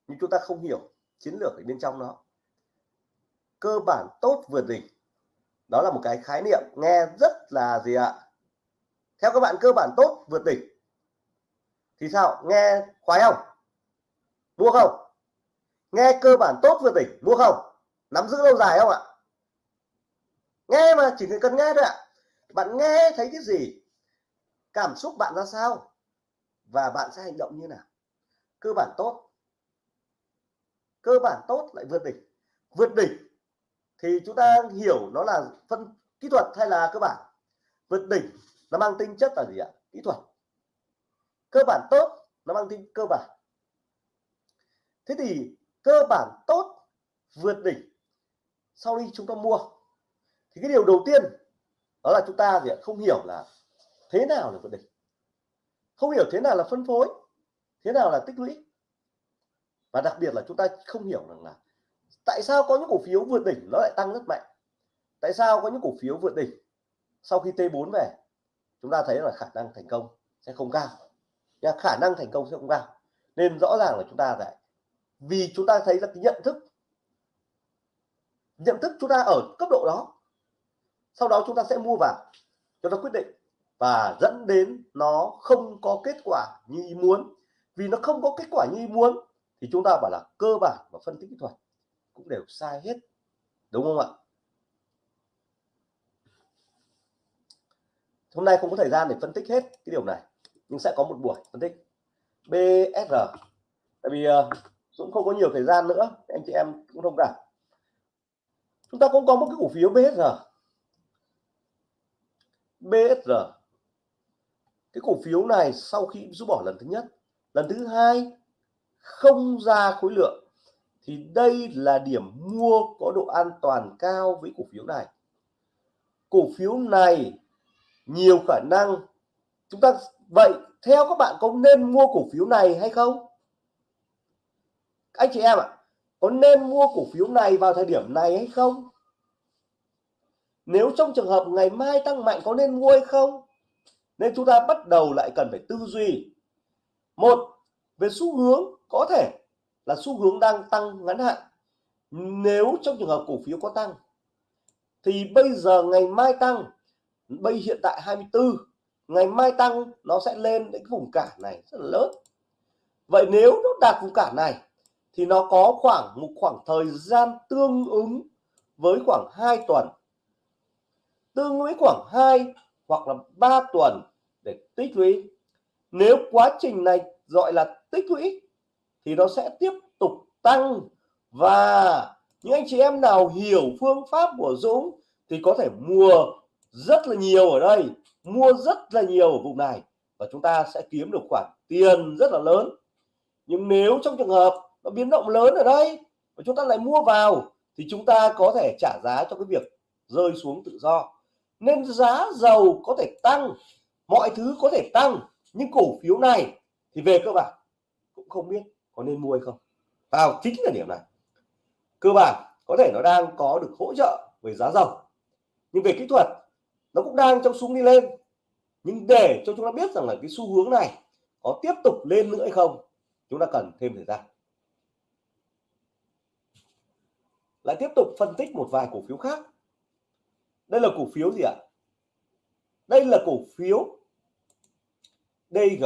Speaker 1: nhưng chúng ta không hiểu chiến lược ở bên trong nó. Cơ bản tốt vượt đỉnh. Đó là một cái khái niệm nghe rất là gì ạ? Theo các bạn, cơ bản tốt vượt đỉnh. Thì sao? Nghe khoái không? Mua không? Nghe cơ bản tốt vượt đỉnh, mua không? Nắm giữ lâu dài không ạ? Nghe mà, chỉ cần nghe thôi ạ. Bạn nghe thấy cái gì? Cảm xúc bạn ra sao? Và bạn sẽ hành động như nào? Cơ bản tốt cơ bản tốt lại vượt đỉnh. Vượt đỉnh thì chúng ta hiểu nó là phân kỹ thuật hay là cơ bản? Vượt đỉnh nó mang tính chất là gì ạ? Kỹ thuật. Cơ bản tốt nó mang tính cơ bản. Thế thì cơ bản tốt vượt đỉnh sau đi chúng ta mua. Thì cái điều đầu tiên đó là chúng ta gì ạ? không hiểu là thế nào là vượt đỉnh. Không hiểu thế nào là phân phối, thế nào là tích lũy và đặc biệt là chúng ta không hiểu rằng là tại sao có những cổ phiếu vượt đỉnh nó lại tăng rất mạnh? Tại sao có những cổ phiếu vượt đỉnh sau khi T4 về, chúng ta thấy là khả năng thành công sẽ không cao? Nha, khả năng thành công sẽ không cao. Nên rõ ràng là chúng ta phải vì chúng ta thấy là cái nhận thức nhận thức chúng ta ở cấp độ đó, sau đó chúng ta sẽ mua vào chúng ta quyết định và dẫn đến nó không có kết quả như ý muốn. Vì nó không có kết quả như ý muốn thì chúng ta bảo là cơ bản và phân tích kỹ thuật cũng đều sai hết đúng không ạ? Hôm nay không có thời gian để phân tích hết cái điều này nhưng sẽ có một buổi phân tích. BSR tại vì uh, không có nhiều thời gian nữa anh chị em cũng thông cảm. Chúng ta cũng có một cái cổ phiếu BSR BSR cái cổ phiếu này sau khi rút bỏ lần thứ nhất lần thứ hai không ra khối lượng, thì đây là điểm mua có độ an toàn cao với cổ phiếu này. Cổ phiếu này nhiều khả năng chúng ta, vậy theo các bạn có nên mua cổ phiếu này hay không? Anh chị em ạ, có nên mua cổ phiếu này vào thời điểm này hay không? Nếu trong trường hợp ngày mai tăng mạnh có nên mua hay không? Nên chúng ta bắt đầu lại cần phải tư duy. Một, về xu hướng có thể là xu hướng đang tăng ngắn hạn. Nếu trong trường hợp cổ phiếu có tăng, thì bây giờ ngày mai tăng, bây hiện tại 24 ngày mai tăng nó sẽ lên đến cái vùng cản này rất là lớn. Vậy nếu nó đạt vùng cản này, thì nó có khoảng, một khoảng thời gian tương ứng với khoảng 2 tuần. Tương với khoảng 2 hoặc là 3 tuần để tích lũy. Nếu quá trình này gọi là tích lũy thì nó sẽ tiếp tục tăng. Và những anh chị em nào hiểu phương pháp của Dũng thì có thể mua rất là nhiều ở đây, mua rất là nhiều ở vùng này. Và chúng ta sẽ kiếm được khoản tiền rất là lớn. Nhưng nếu trong trường hợp nó biến động lớn ở đây và chúng ta lại mua vào, thì chúng ta có thể trả giá cho cái việc rơi xuống tự do. Nên giá dầu có thể tăng, mọi thứ có thể tăng, nhưng cổ phiếu này thì về cơ bản cũng không biết có nên mua hay không? Vào chính là điểm này. Cơ bản có thể nó đang có được hỗ trợ về giá dầu, nhưng về kỹ thuật nó cũng đang trong xuống đi lên. Nhưng để cho chúng ta biết rằng là cái xu hướng này có tiếp tục lên nữa hay không, chúng ta cần thêm thời gian. Lại tiếp tục phân tích một vài cổ phiếu khác. Đây là cổ phiếu gì ạ? Đây là cổ phiếu DG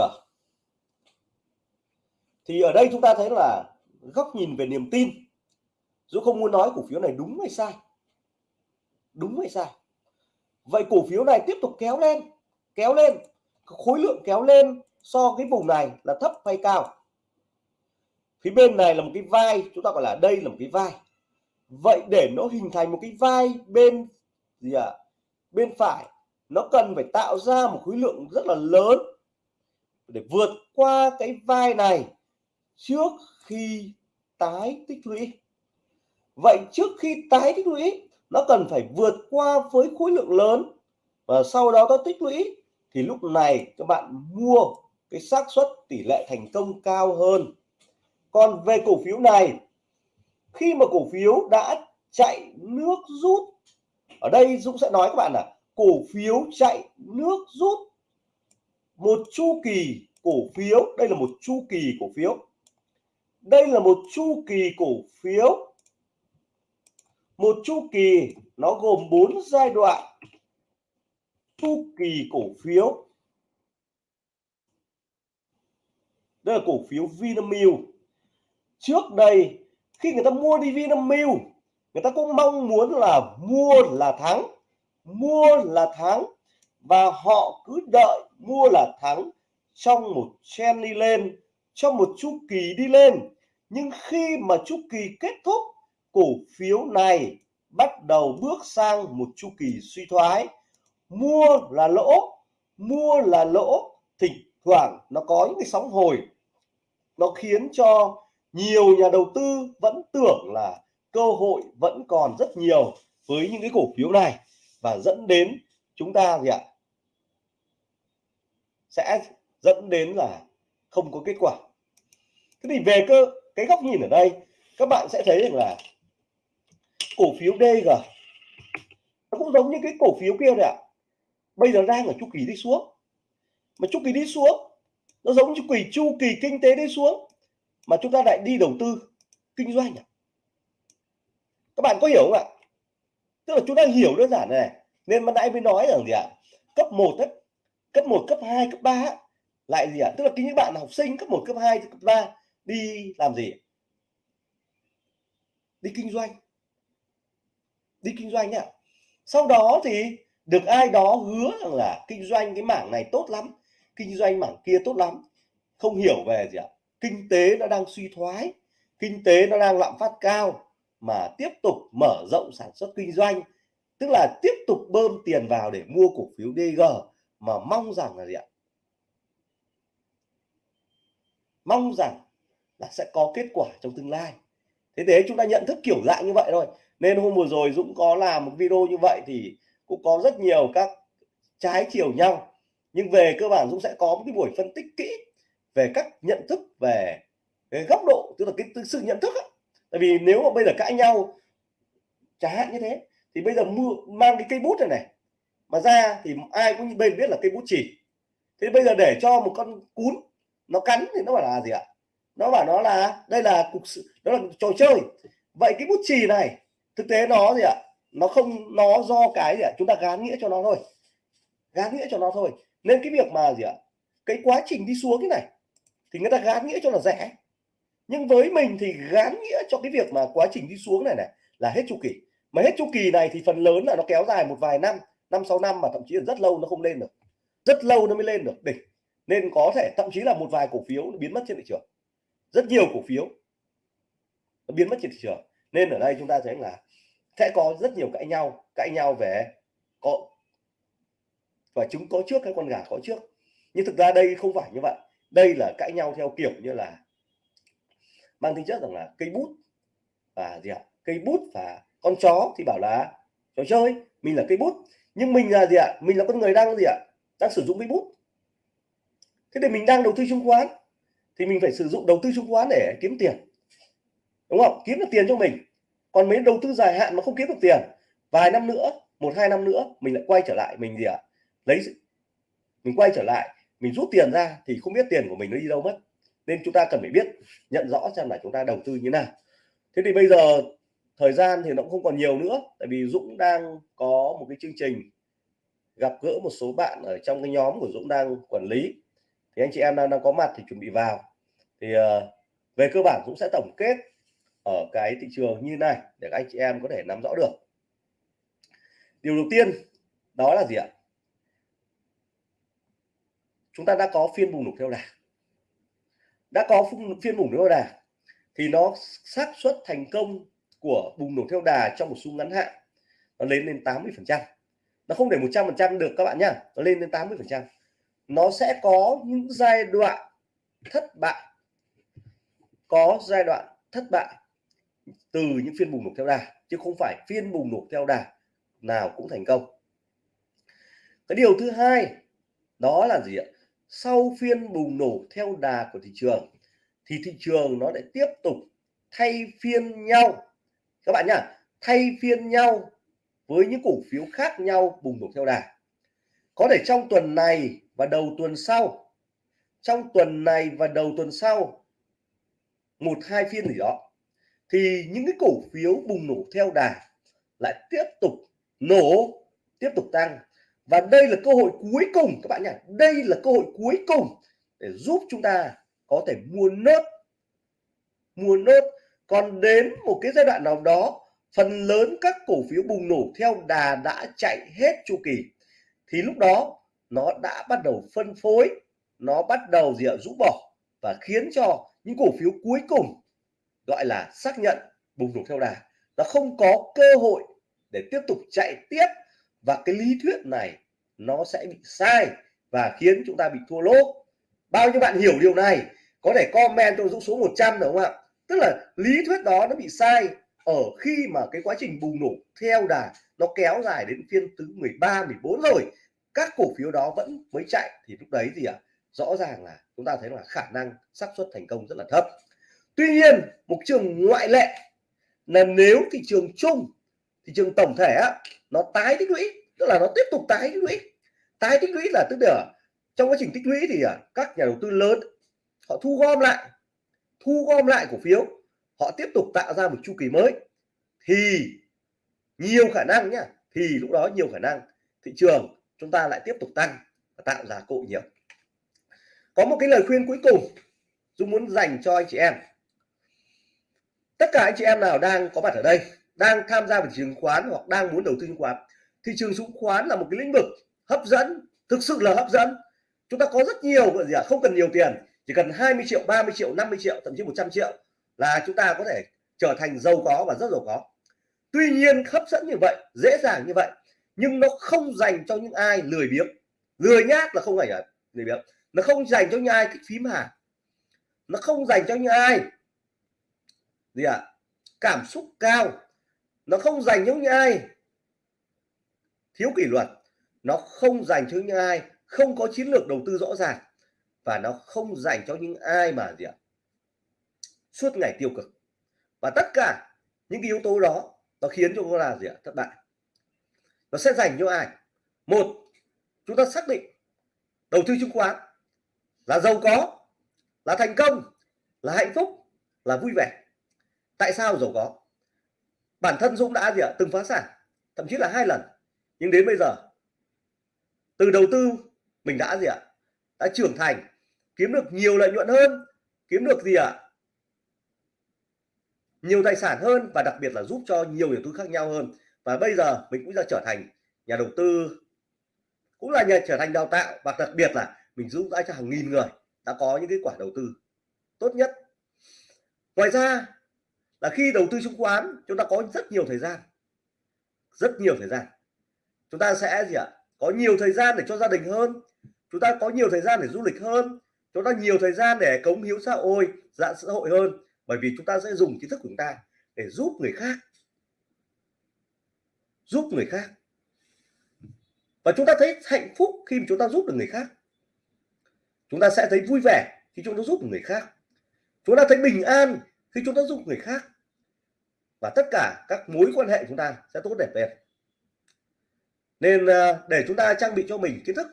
Speaker 1: thì ở đây chúng ta thấy là góc nhìn về niềm tin Dũng không muốn nói cổ phiếu này đúng hay sai, đúng hay sai. Vậy cổ phiếu này tiếp tục kéo lên kéo lên, khối lượng kéo lên so cái vùng này là thấp hay cao? Phía bên này là một cái vai, chúng ta gọi là đây là một cái vai. Vậy để nó hình thành một cái vai bên gì ạ? À? bên phải, nó cần phải tạo ra một khối lượng rất là lớn để vượt qua cái vai này trước khi tái tích lũy. Vậy trước khi tái tích lũy, nó cần phải vượt qua với khối lượng lớn. Và sau đó nó tích lũy, thì lúc này các bạn mua cái xác suất tỷ lệ thành công cao hơn. Còn về cổ phiếu này, khi mà cổ phiếu đã chạy nước rút, ở đây Dũng sẽ nói các bạn là cổ phiếu chạy nước rút. Một chu kỳ cổ phiếu, đây là một chu kỳ cổ phiếu đây là một chu kỳ cổ phiếu. Một chu kỳ nó gồm 4 giai đoạn. Chu kỳ cổ phiếu. Đây là cổ phiếu Vinamilk. Trước đây, khi người ta mua đi Vinamilk, người ta cũng mong muốn là mua là thắng, mua là thắng, và họ cứ đợi mua là thắng trong một trend đi lên trong một chu kỳ đi lên. Nhưng khi mà chu kỳ kết thúc, cổ phiếu này bắt đầu bước sang một chu kỳ suy thoái. Mua là lỗ, mua là lỗ, thỉnh thoảng nó có những cái sóng hồi. Nó khiến cho nhiều nhà đầu tư vẫn tưởng là cơ hội vẫn còn rất nhiều với những cái cổ phiếu này và dẫn đến chúng ta gì ạ? Sẽ dẫn đến là không có kết quả. Thế thì về cơ cái góc nhìn ở đây các bạn sẽ thấy rằng là cổ phiếu DG nó cũng giống như cái cổ phiếu kia đấy ạ. Bây giờ đang ở chu kỳ đi xuống. Mà chu kỳ đi xuống nó giống chu kỳ chu kỳ kinh tế đi xuống mà chúng ta lại đi đầu tư kinh doanh à? các bạn có hiểu không ạ? Tức là chúng ta hiểu đơn giản này nên ban nãy mới nói rằng gì ạ? Cấp 1 ấy, cấp 1 cấp 2 cấp 3 lại gì ạ? Tức là những bạn học sinh cấp 1 cấp 2 cấp 3 đi làm gì? Đi kinh doanh. Đi kinh doanh ạ. Sau đó thì được ai đó hứa rằng là kinh doanh cái mảng này tốt lắm, kinh doanh mảng kia tốt lắm. Không hiểu về gì ạ? Kinh tế nó đang suy thoái, kinh tế nó đang lạm phát cao mà tiếp tục mở rộng sản xuất kinh doanh. Tức là tiếp tục bơm tiền vào để mua cổ phiếu DG mà mong rằng là gì ạ? Mong rằng là sẽ có kết quả trong tương lai. Thế thế chúng ta nhận thức kiểu dạng như vậy thôi. Nên hôm vừa rồi Dũng có làm một video như vậy thì cũng có rất nhiều các trái chiều nhau. Nhưng về cơ bản Dũng sẽ có một cái buổi phân tích kỹ về các nhận thức về cái góc độ, tức là cái sự nhận thức ấy. tại vì nếu mà bây giờ cãi nhau, chẳng hạn như thế, thì bây giờ mua, mang cái cây bút này này, mà ra thì ai cũng bên biết là cây bút chỉ. Thế bây giờ để cho một con cún nó cắn thì nó bảo là gì ạ? Nó bảo nó là, đây là cục đó là trò chơi. Vậy cái bút chì này, thực tế nó gì ạ? Nó không, nó do cái gì ạ? Chúng ta gán nghĩa cho nó thôi. Gán nghĩa cho nó thôi. Nên cái việc mà gì ạ? Cái quá trình đi xuống cái này, thì người ta gán nghĩa cho là rẻ. Nhưng với mình thì gán nghĩa cho cái việc mà quá trình đi xuống này này là hết chu kỳ. Mà hết chu kỳ này thì phần lớn là nó kéo dài một vài năm năm, sáu năm mà thậm chí là rất lâu nó không lên được. Rất lâu nó mới lên được, đỉnh nên có thể thậm chí là một vài cổ phiếu nó biến mất trên thị trường. Rất nhiều cổ phiếu nó biến mất trên thị trường. Nên ở đây chúng ta thấy là sẽ có rất nhiều cãi nhau cãi nhau về có và chúng có trước cái con gà có trước. Nhưng thực ra đây không phải như vậy. Đây là cãi nhau theo kiểu như là mang tính chất rằng là cây bút và gì ạ? Cây bút và con chó thì bảo là trò chơi, mình là cây bút. Nhưng mình là gì ạ? Mình là con người đang gì ạ? Đang sử dụng cây bút thế thì mình đang đầu tư chứng khoán, thì mình phải sử dụng đầu tư chứng khoán để kiếm tiền. Đúng không? Kiếm được tiền cho mình. Còn mấy đầu tư dài hạn mà không kiếm được tiền, vài năm nữa, một, hai năm nữa, mình lại quay trở lại, mình gì ạ? Lấy mình quay trở lại, mình rút tiền ra thì không biết tiền của mình nó đi đâu mất. Nên chúng ta cần phải biết, nhận rõ xem là chúng ta đầu tư như nào. Thế thì bây giờ thời gian thì nó cũng không còn nhiều nữa, tại vì Dũng đang có một cái chương trình gặp gỡ một số bạn ở trong cái nhóm của Dũng đang quản lý thì anh chị em đang, đang có mặt thì chuẩn bị vào. Thì uh, về cơ bản cũng sẽ tổng kết ở cái thị trường như này để các anh chị em có thể nắm rõ được. Điều đầu tiên đó là gì ạ? Chúng ta đã có phiên bùng nổ theo đà. Đã có phiên bùng nổ theo đà thì nó xác suất thành công của bùng nổ theo đà trong một xu ngắn hạn nó lên lên 80 phần trăm. Nó không để 100 phần trăm được các bạn nhá nó lên đến 80 phần trăm nó sẽ có những giai đoạn thất bại. Có giai đoạn thất bại từ những phiên bùng nổ theo đà, chứ không phải phiên bùng nổ theo đà nào cũng thành công. Cái điều thứ hai, đó là gì ạ? Sau phiên bùng nổ theo đà của thị trường, thì thị trường nó lại tiếp tục thay phiên nhau. Các bạn nhá, thay phiên nhau với những cổ phiếu khác nhau bùng nổ theo đà. Có thể trong tuần này và đầu tuần sau. Trong tuần này và đầu tuần sau, một, hai phiên gì đó, thì những cái cổ phiếu bùng nổ theo đà lại tiếp tục nổ, tiếp tục tăng. Và đây là cơ hội cuối cùng, các bạn nhỉ, đây là cơ hội cuối cùng để giúp chúng ta có thể mua nốt mua nốt. Còn đến một cái giai đoạn nào đó, phần lớn các cổ phiếu bùng nổ theo đà đã chạy hết chu kỳ. Thì lúc đó nó đã bắt đầu phân phối, nó bắt đầu gì ạ rũ bỏ và khiến cho những cổ phiếu cuối cùng, gọi là xác nhận bùng nổ theo đà, nó không có cơ hội để tiếp tục chạy tiếp. Và cái lý thuyết này nó sẽ bị sai và khiến chúng ta bị thua lỗ. Bao nhiêu bạn hiểu điều này, có thể comment cho dũng số 100 được không ạ? Tức là lý thuyết đó nó bị sai ở khi mà cái quá trình bùng nổ theo đà nó kéo dài đến phiên thứ 13 14 rồi các cổ phiếu đó vẫn mới chạy thì lúc đấy gì ạ? À? rõ ràng là chúng ta thấy là khả năng xác suất thành công rất là thấp. Tuy nhiên một trường ngoại lệ là nếu thị trường chung thị trường tổng thể á, nó tái tích lũy tức là nó tiếp tục tái tích lũy. Tái tích lũy là tức là trong quá trình tích lũy thì à, các nhà đầu tư lớn họ thu gom lại thu gom lại cổ phiếu họ tiếp tục tạo ra một chu kỳ mới. Thì nhiều khả năng nhá thì lúc đó nhiều khả năng thị trường chúng ta lại tiếp tục tăng và tạo ra cụ nhiều. Có một cái lời khuyên cuối cùng Dung muốn dành cho anh chị em. Tất cả anh chị em nào đang có mặt ở đây, đang tham gia vào thị trường chứng khoán hoặc đang muốn đầu tư chứng khoán, thị trường chứng khoán là một cái lĩnh vực hấp dẫn, thực sự là hấp dẫn. Chúng ta có rất nhiều gì à không cần nhiều tiền, chỉ cần 20 triệu 30 triệu 50 triệu, thậm chí 100 triệu là chúng ta có thể trở thành giàu có và rất giàu có. Tuy nhiên, hấp dẫn như vậy, dễ dàng như vậy nhưng nó không dành cho những ai lười biếng. Lười nhác là không phải là lười biếng. Nó không dành cho những ai thích phím hàng nó không dành cho những ai gì ạ? À? cảm xúc cao. Nó không dành cho những ai thiếu kỷ luật. Nó không dành cho những ai không có chiến lược đầu tư rõ ràng. Và nó không dành cho những ai mà gì ạ? Suốt ngày tiêu cực. Và tất cả những cái yếu tố đó nó khiến cho chúng ta gì ạ? Thất bại nó sẽ dành cho ai? Một, chúng ta xác định đầu tư chứng khoán là giàu có, là thành công, là hạnh phúc, là vui vẻ. Tại sao giàu có? Bản thân Dũng đã gì ạ? Từng phá sản, thậm chí là hai lần. Nhưng đến bây giờ, từ đầu tư, mình đã gì ạ? Đã trưởng thành, kiếm được nhiều lợi nhuận hơn, kiếm được gì ạ? Nhiều tài sản hơn và đặc biệt là giúp cho nhiều yếu tư khác nhau hơn và bây giờ mình cũng đã trở thành nhà đầu tư, cũng là nhà, trở thành đào tạo, và đặc biệt là mình giúp đỡ cho hàng nghìn người đã có những kết quả đầu tư tốt nhất. Ngoài ra là khi đầu tư chứng khoán, chúng ta có rất nhiều thời gian, rất nhiều thời gian. Chúng ta sẽ gì ạ? Có nhiều thời gian để cho gia đình hơn, chúng ta có nhiều thời gian để du lịch hơn, chúng ta nhiều thời gian để cống hiến xã hội dạng xã hội hơn, bởi vì chúng ta sẽ dùng kiến thức của chúng ta để giúp người khác giúp người khác. Và chúng ta thấy hạnh phúc khi chúng ta giúp được người khác. Chúng ta sẽ thấy vui vẻ khi chúng ta giúp được người khác. Chúng ta thấy bình an khi chúng ta giúp người khác. Và tất cả các mối quan hệ chúng ta sẽ tốt đẹp lên. Nên à, để chúng ta trang bị cho mình kiến thức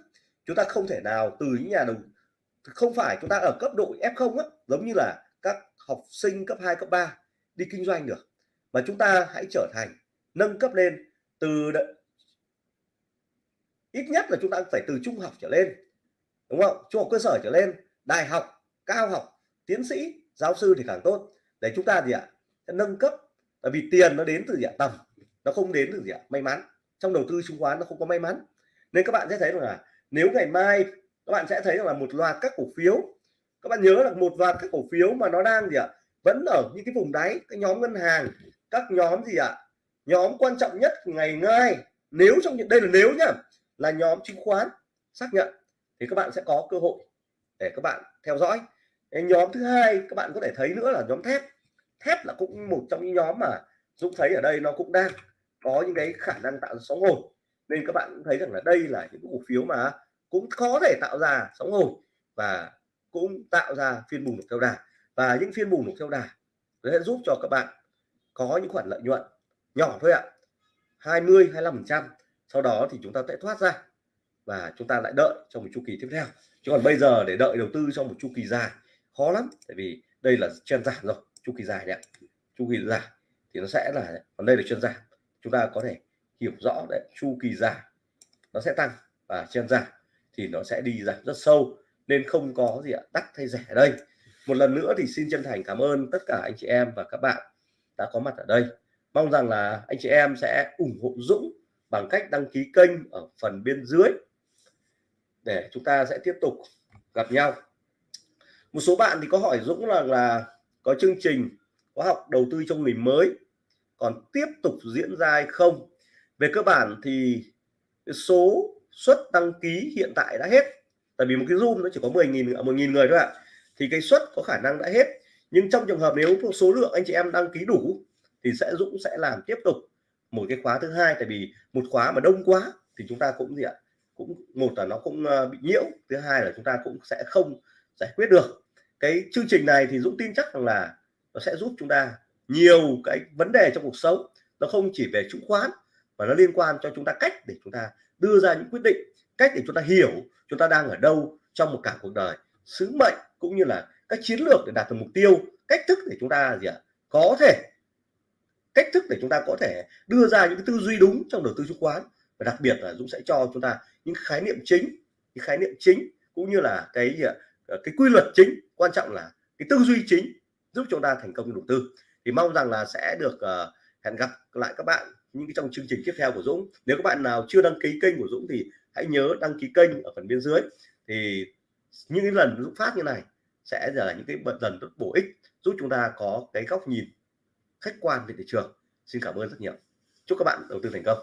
Speaker 1: chúng ta không thể nào từ những nhà đầu không phải chúng ta ở cấp độ F0 á, giống như là các học sinh cấp 2 cấp 3 đi kinh doanh được. Mà chúng ta hãy trở thành nâng cấp lên từ ít nhất là chúng ta phải từ trung học trở lên, đúng không? Trung học cơ sở trở lên, đại học, cao học, tiến sĩ, giáo sư thì càng tốt. Để chúng ta gì ạ? Nâng cấp, tại vì tiền nó đến từ gì ạ? Tầm, nó không đến từ gì ạ? May mắn. Trong đầu tư chứng khoán nó không có may mắn. Nên các bạn sẽ thấy rằng là nếu ngày mai các bạn sẽ thấy rằng là một loạt các cổ phiếu, các bạn nhớ là một loạt các cổ phiếu mà nó đang gì ạ? Vẫn ở những cái vùng đáy cái nhóm ngân hàng, các nhóm gì ạ? Nhóm quan trọng nhất ngày ngay nếu trong những, đây là nếu nhá, là nhóm chứng khoán, xác nhận. Thì các bạn sẽ có cơ hội để các bạn theo dõi. Cái nhóm thứ hai các bạn có thể thấy nữa là nhóm thép. Thép là cũng một trong những nhóm mà Dũng thấy ở đây nó cũng đang có những cái khả năng tạo sóng hồi. Nên các bạn cũng thấy rằng là đây là những cổ phiếu mà cũng có thể tạo ra sóng hồi và cũng tạo ra phiên bùng nổ theo đà. Và những phiên bùng nổ theo đà sẽ giúp cho các bạn có những khoản lợi nhuận nhỏ thôi ạ. 20 25 phần trăm. Sau đó thì chúng ta sẽ thoát ra và chúng ta lại đợi trong một chu kỳ tiếp theo. Chứ còn bây giờ để đợi đầu tư trong một chu kỳ dài, khó lắm. Tại vì đây là chân giảm rồi, chu kỳ dài đấy chu kỳ dài thì nó sẽ là, còn đây là chân giảm. Chúng ta có thể hiểu rõ đấy, chu kỳ dài nó sẽ tăng và chân giảm thì nó sẽ đi giảm rất sâu. Nên không có gì ạ, đắt hay rẻ ở đây. Một lần nữa thì xin chân thành cảm ơn tất cả anh chị em và các bạn đã có mặt ở đây mong rằng là anh chị em sẽ ủng hộ Dũng bằng cách đăng ký kênh ở phần bên dưới để chúng ta sẽ tiếp tục gặp nhau. Một số bạn thì có hỏi Dũng là là có chương trình khóa học đầu tư cho người mới còn tiếp tục diễn ra hay không? Về cơ bản thì số suất đăng ký hiện tại đã hết, tại vì một cái zoom nó chỉ có 10.000 à, một nghìn người thôi ạ, thì cái suất có khả năng đã hết. Nhưng trong trường hợp nếu số lượng anh chị em đăng ký đủ thì sẽ Dũng sẽ làm tiếp tục một cái khóa thứ hai. Tại vì một khóa mà đông quá thì chúng ta cũng gì ạ? Cũng một là nó cũng ờ, bị nhiễu, thứ hai là chúng ta cũng sẽ không giải quyết được. Cái chương trình này thì Dũng tin chắc rằng là nó sẽ giúp chúng ta nhiều cái vấn đề trong cuộc sống. Nó không chỉ về chứng khoán mà nó liên quan cho chúng ta cách để chúng ta đưa ra những quyết định, cách để chúng ta hiểu chúng ta đang ở đâu trong một cả cuộc đời. Sứ mệnh cũng như là các chiến lược để đạt được mục tiêu, cách thức để chúng ta gì ạ? Có thể cách thức để chúng ta có thể đưa ra những cái tư duy đúng trong đầu tư chứng khoán. Và đặc biệt là Dũng sẽ cho chúng ta những khái niệm chính những khái niệm chính cũng như là cái gì ạ? Ờ, cái quy luật chính quan trọng là cái tư duy chính giúp chúng ta thành công đầu tư. Thì mong rằng là sẽ được uh, hẹn gặp lại các bạn những cái trong chương trình tiếp theo của Dũng. Nếu các bạn nào chưa đăng ký kênh của Dũng thì hãy nhớ đăng ký kênh ở phần bên dưới. Thì những cái lần Dũng phát như này sẽ là những cái bật dần rất bổ ích giúp chúng ta có cái góc nhìn khách quan về thị trường. Xin cảm ơn rất nhiều. Chúc các bạn đầu tư thành công.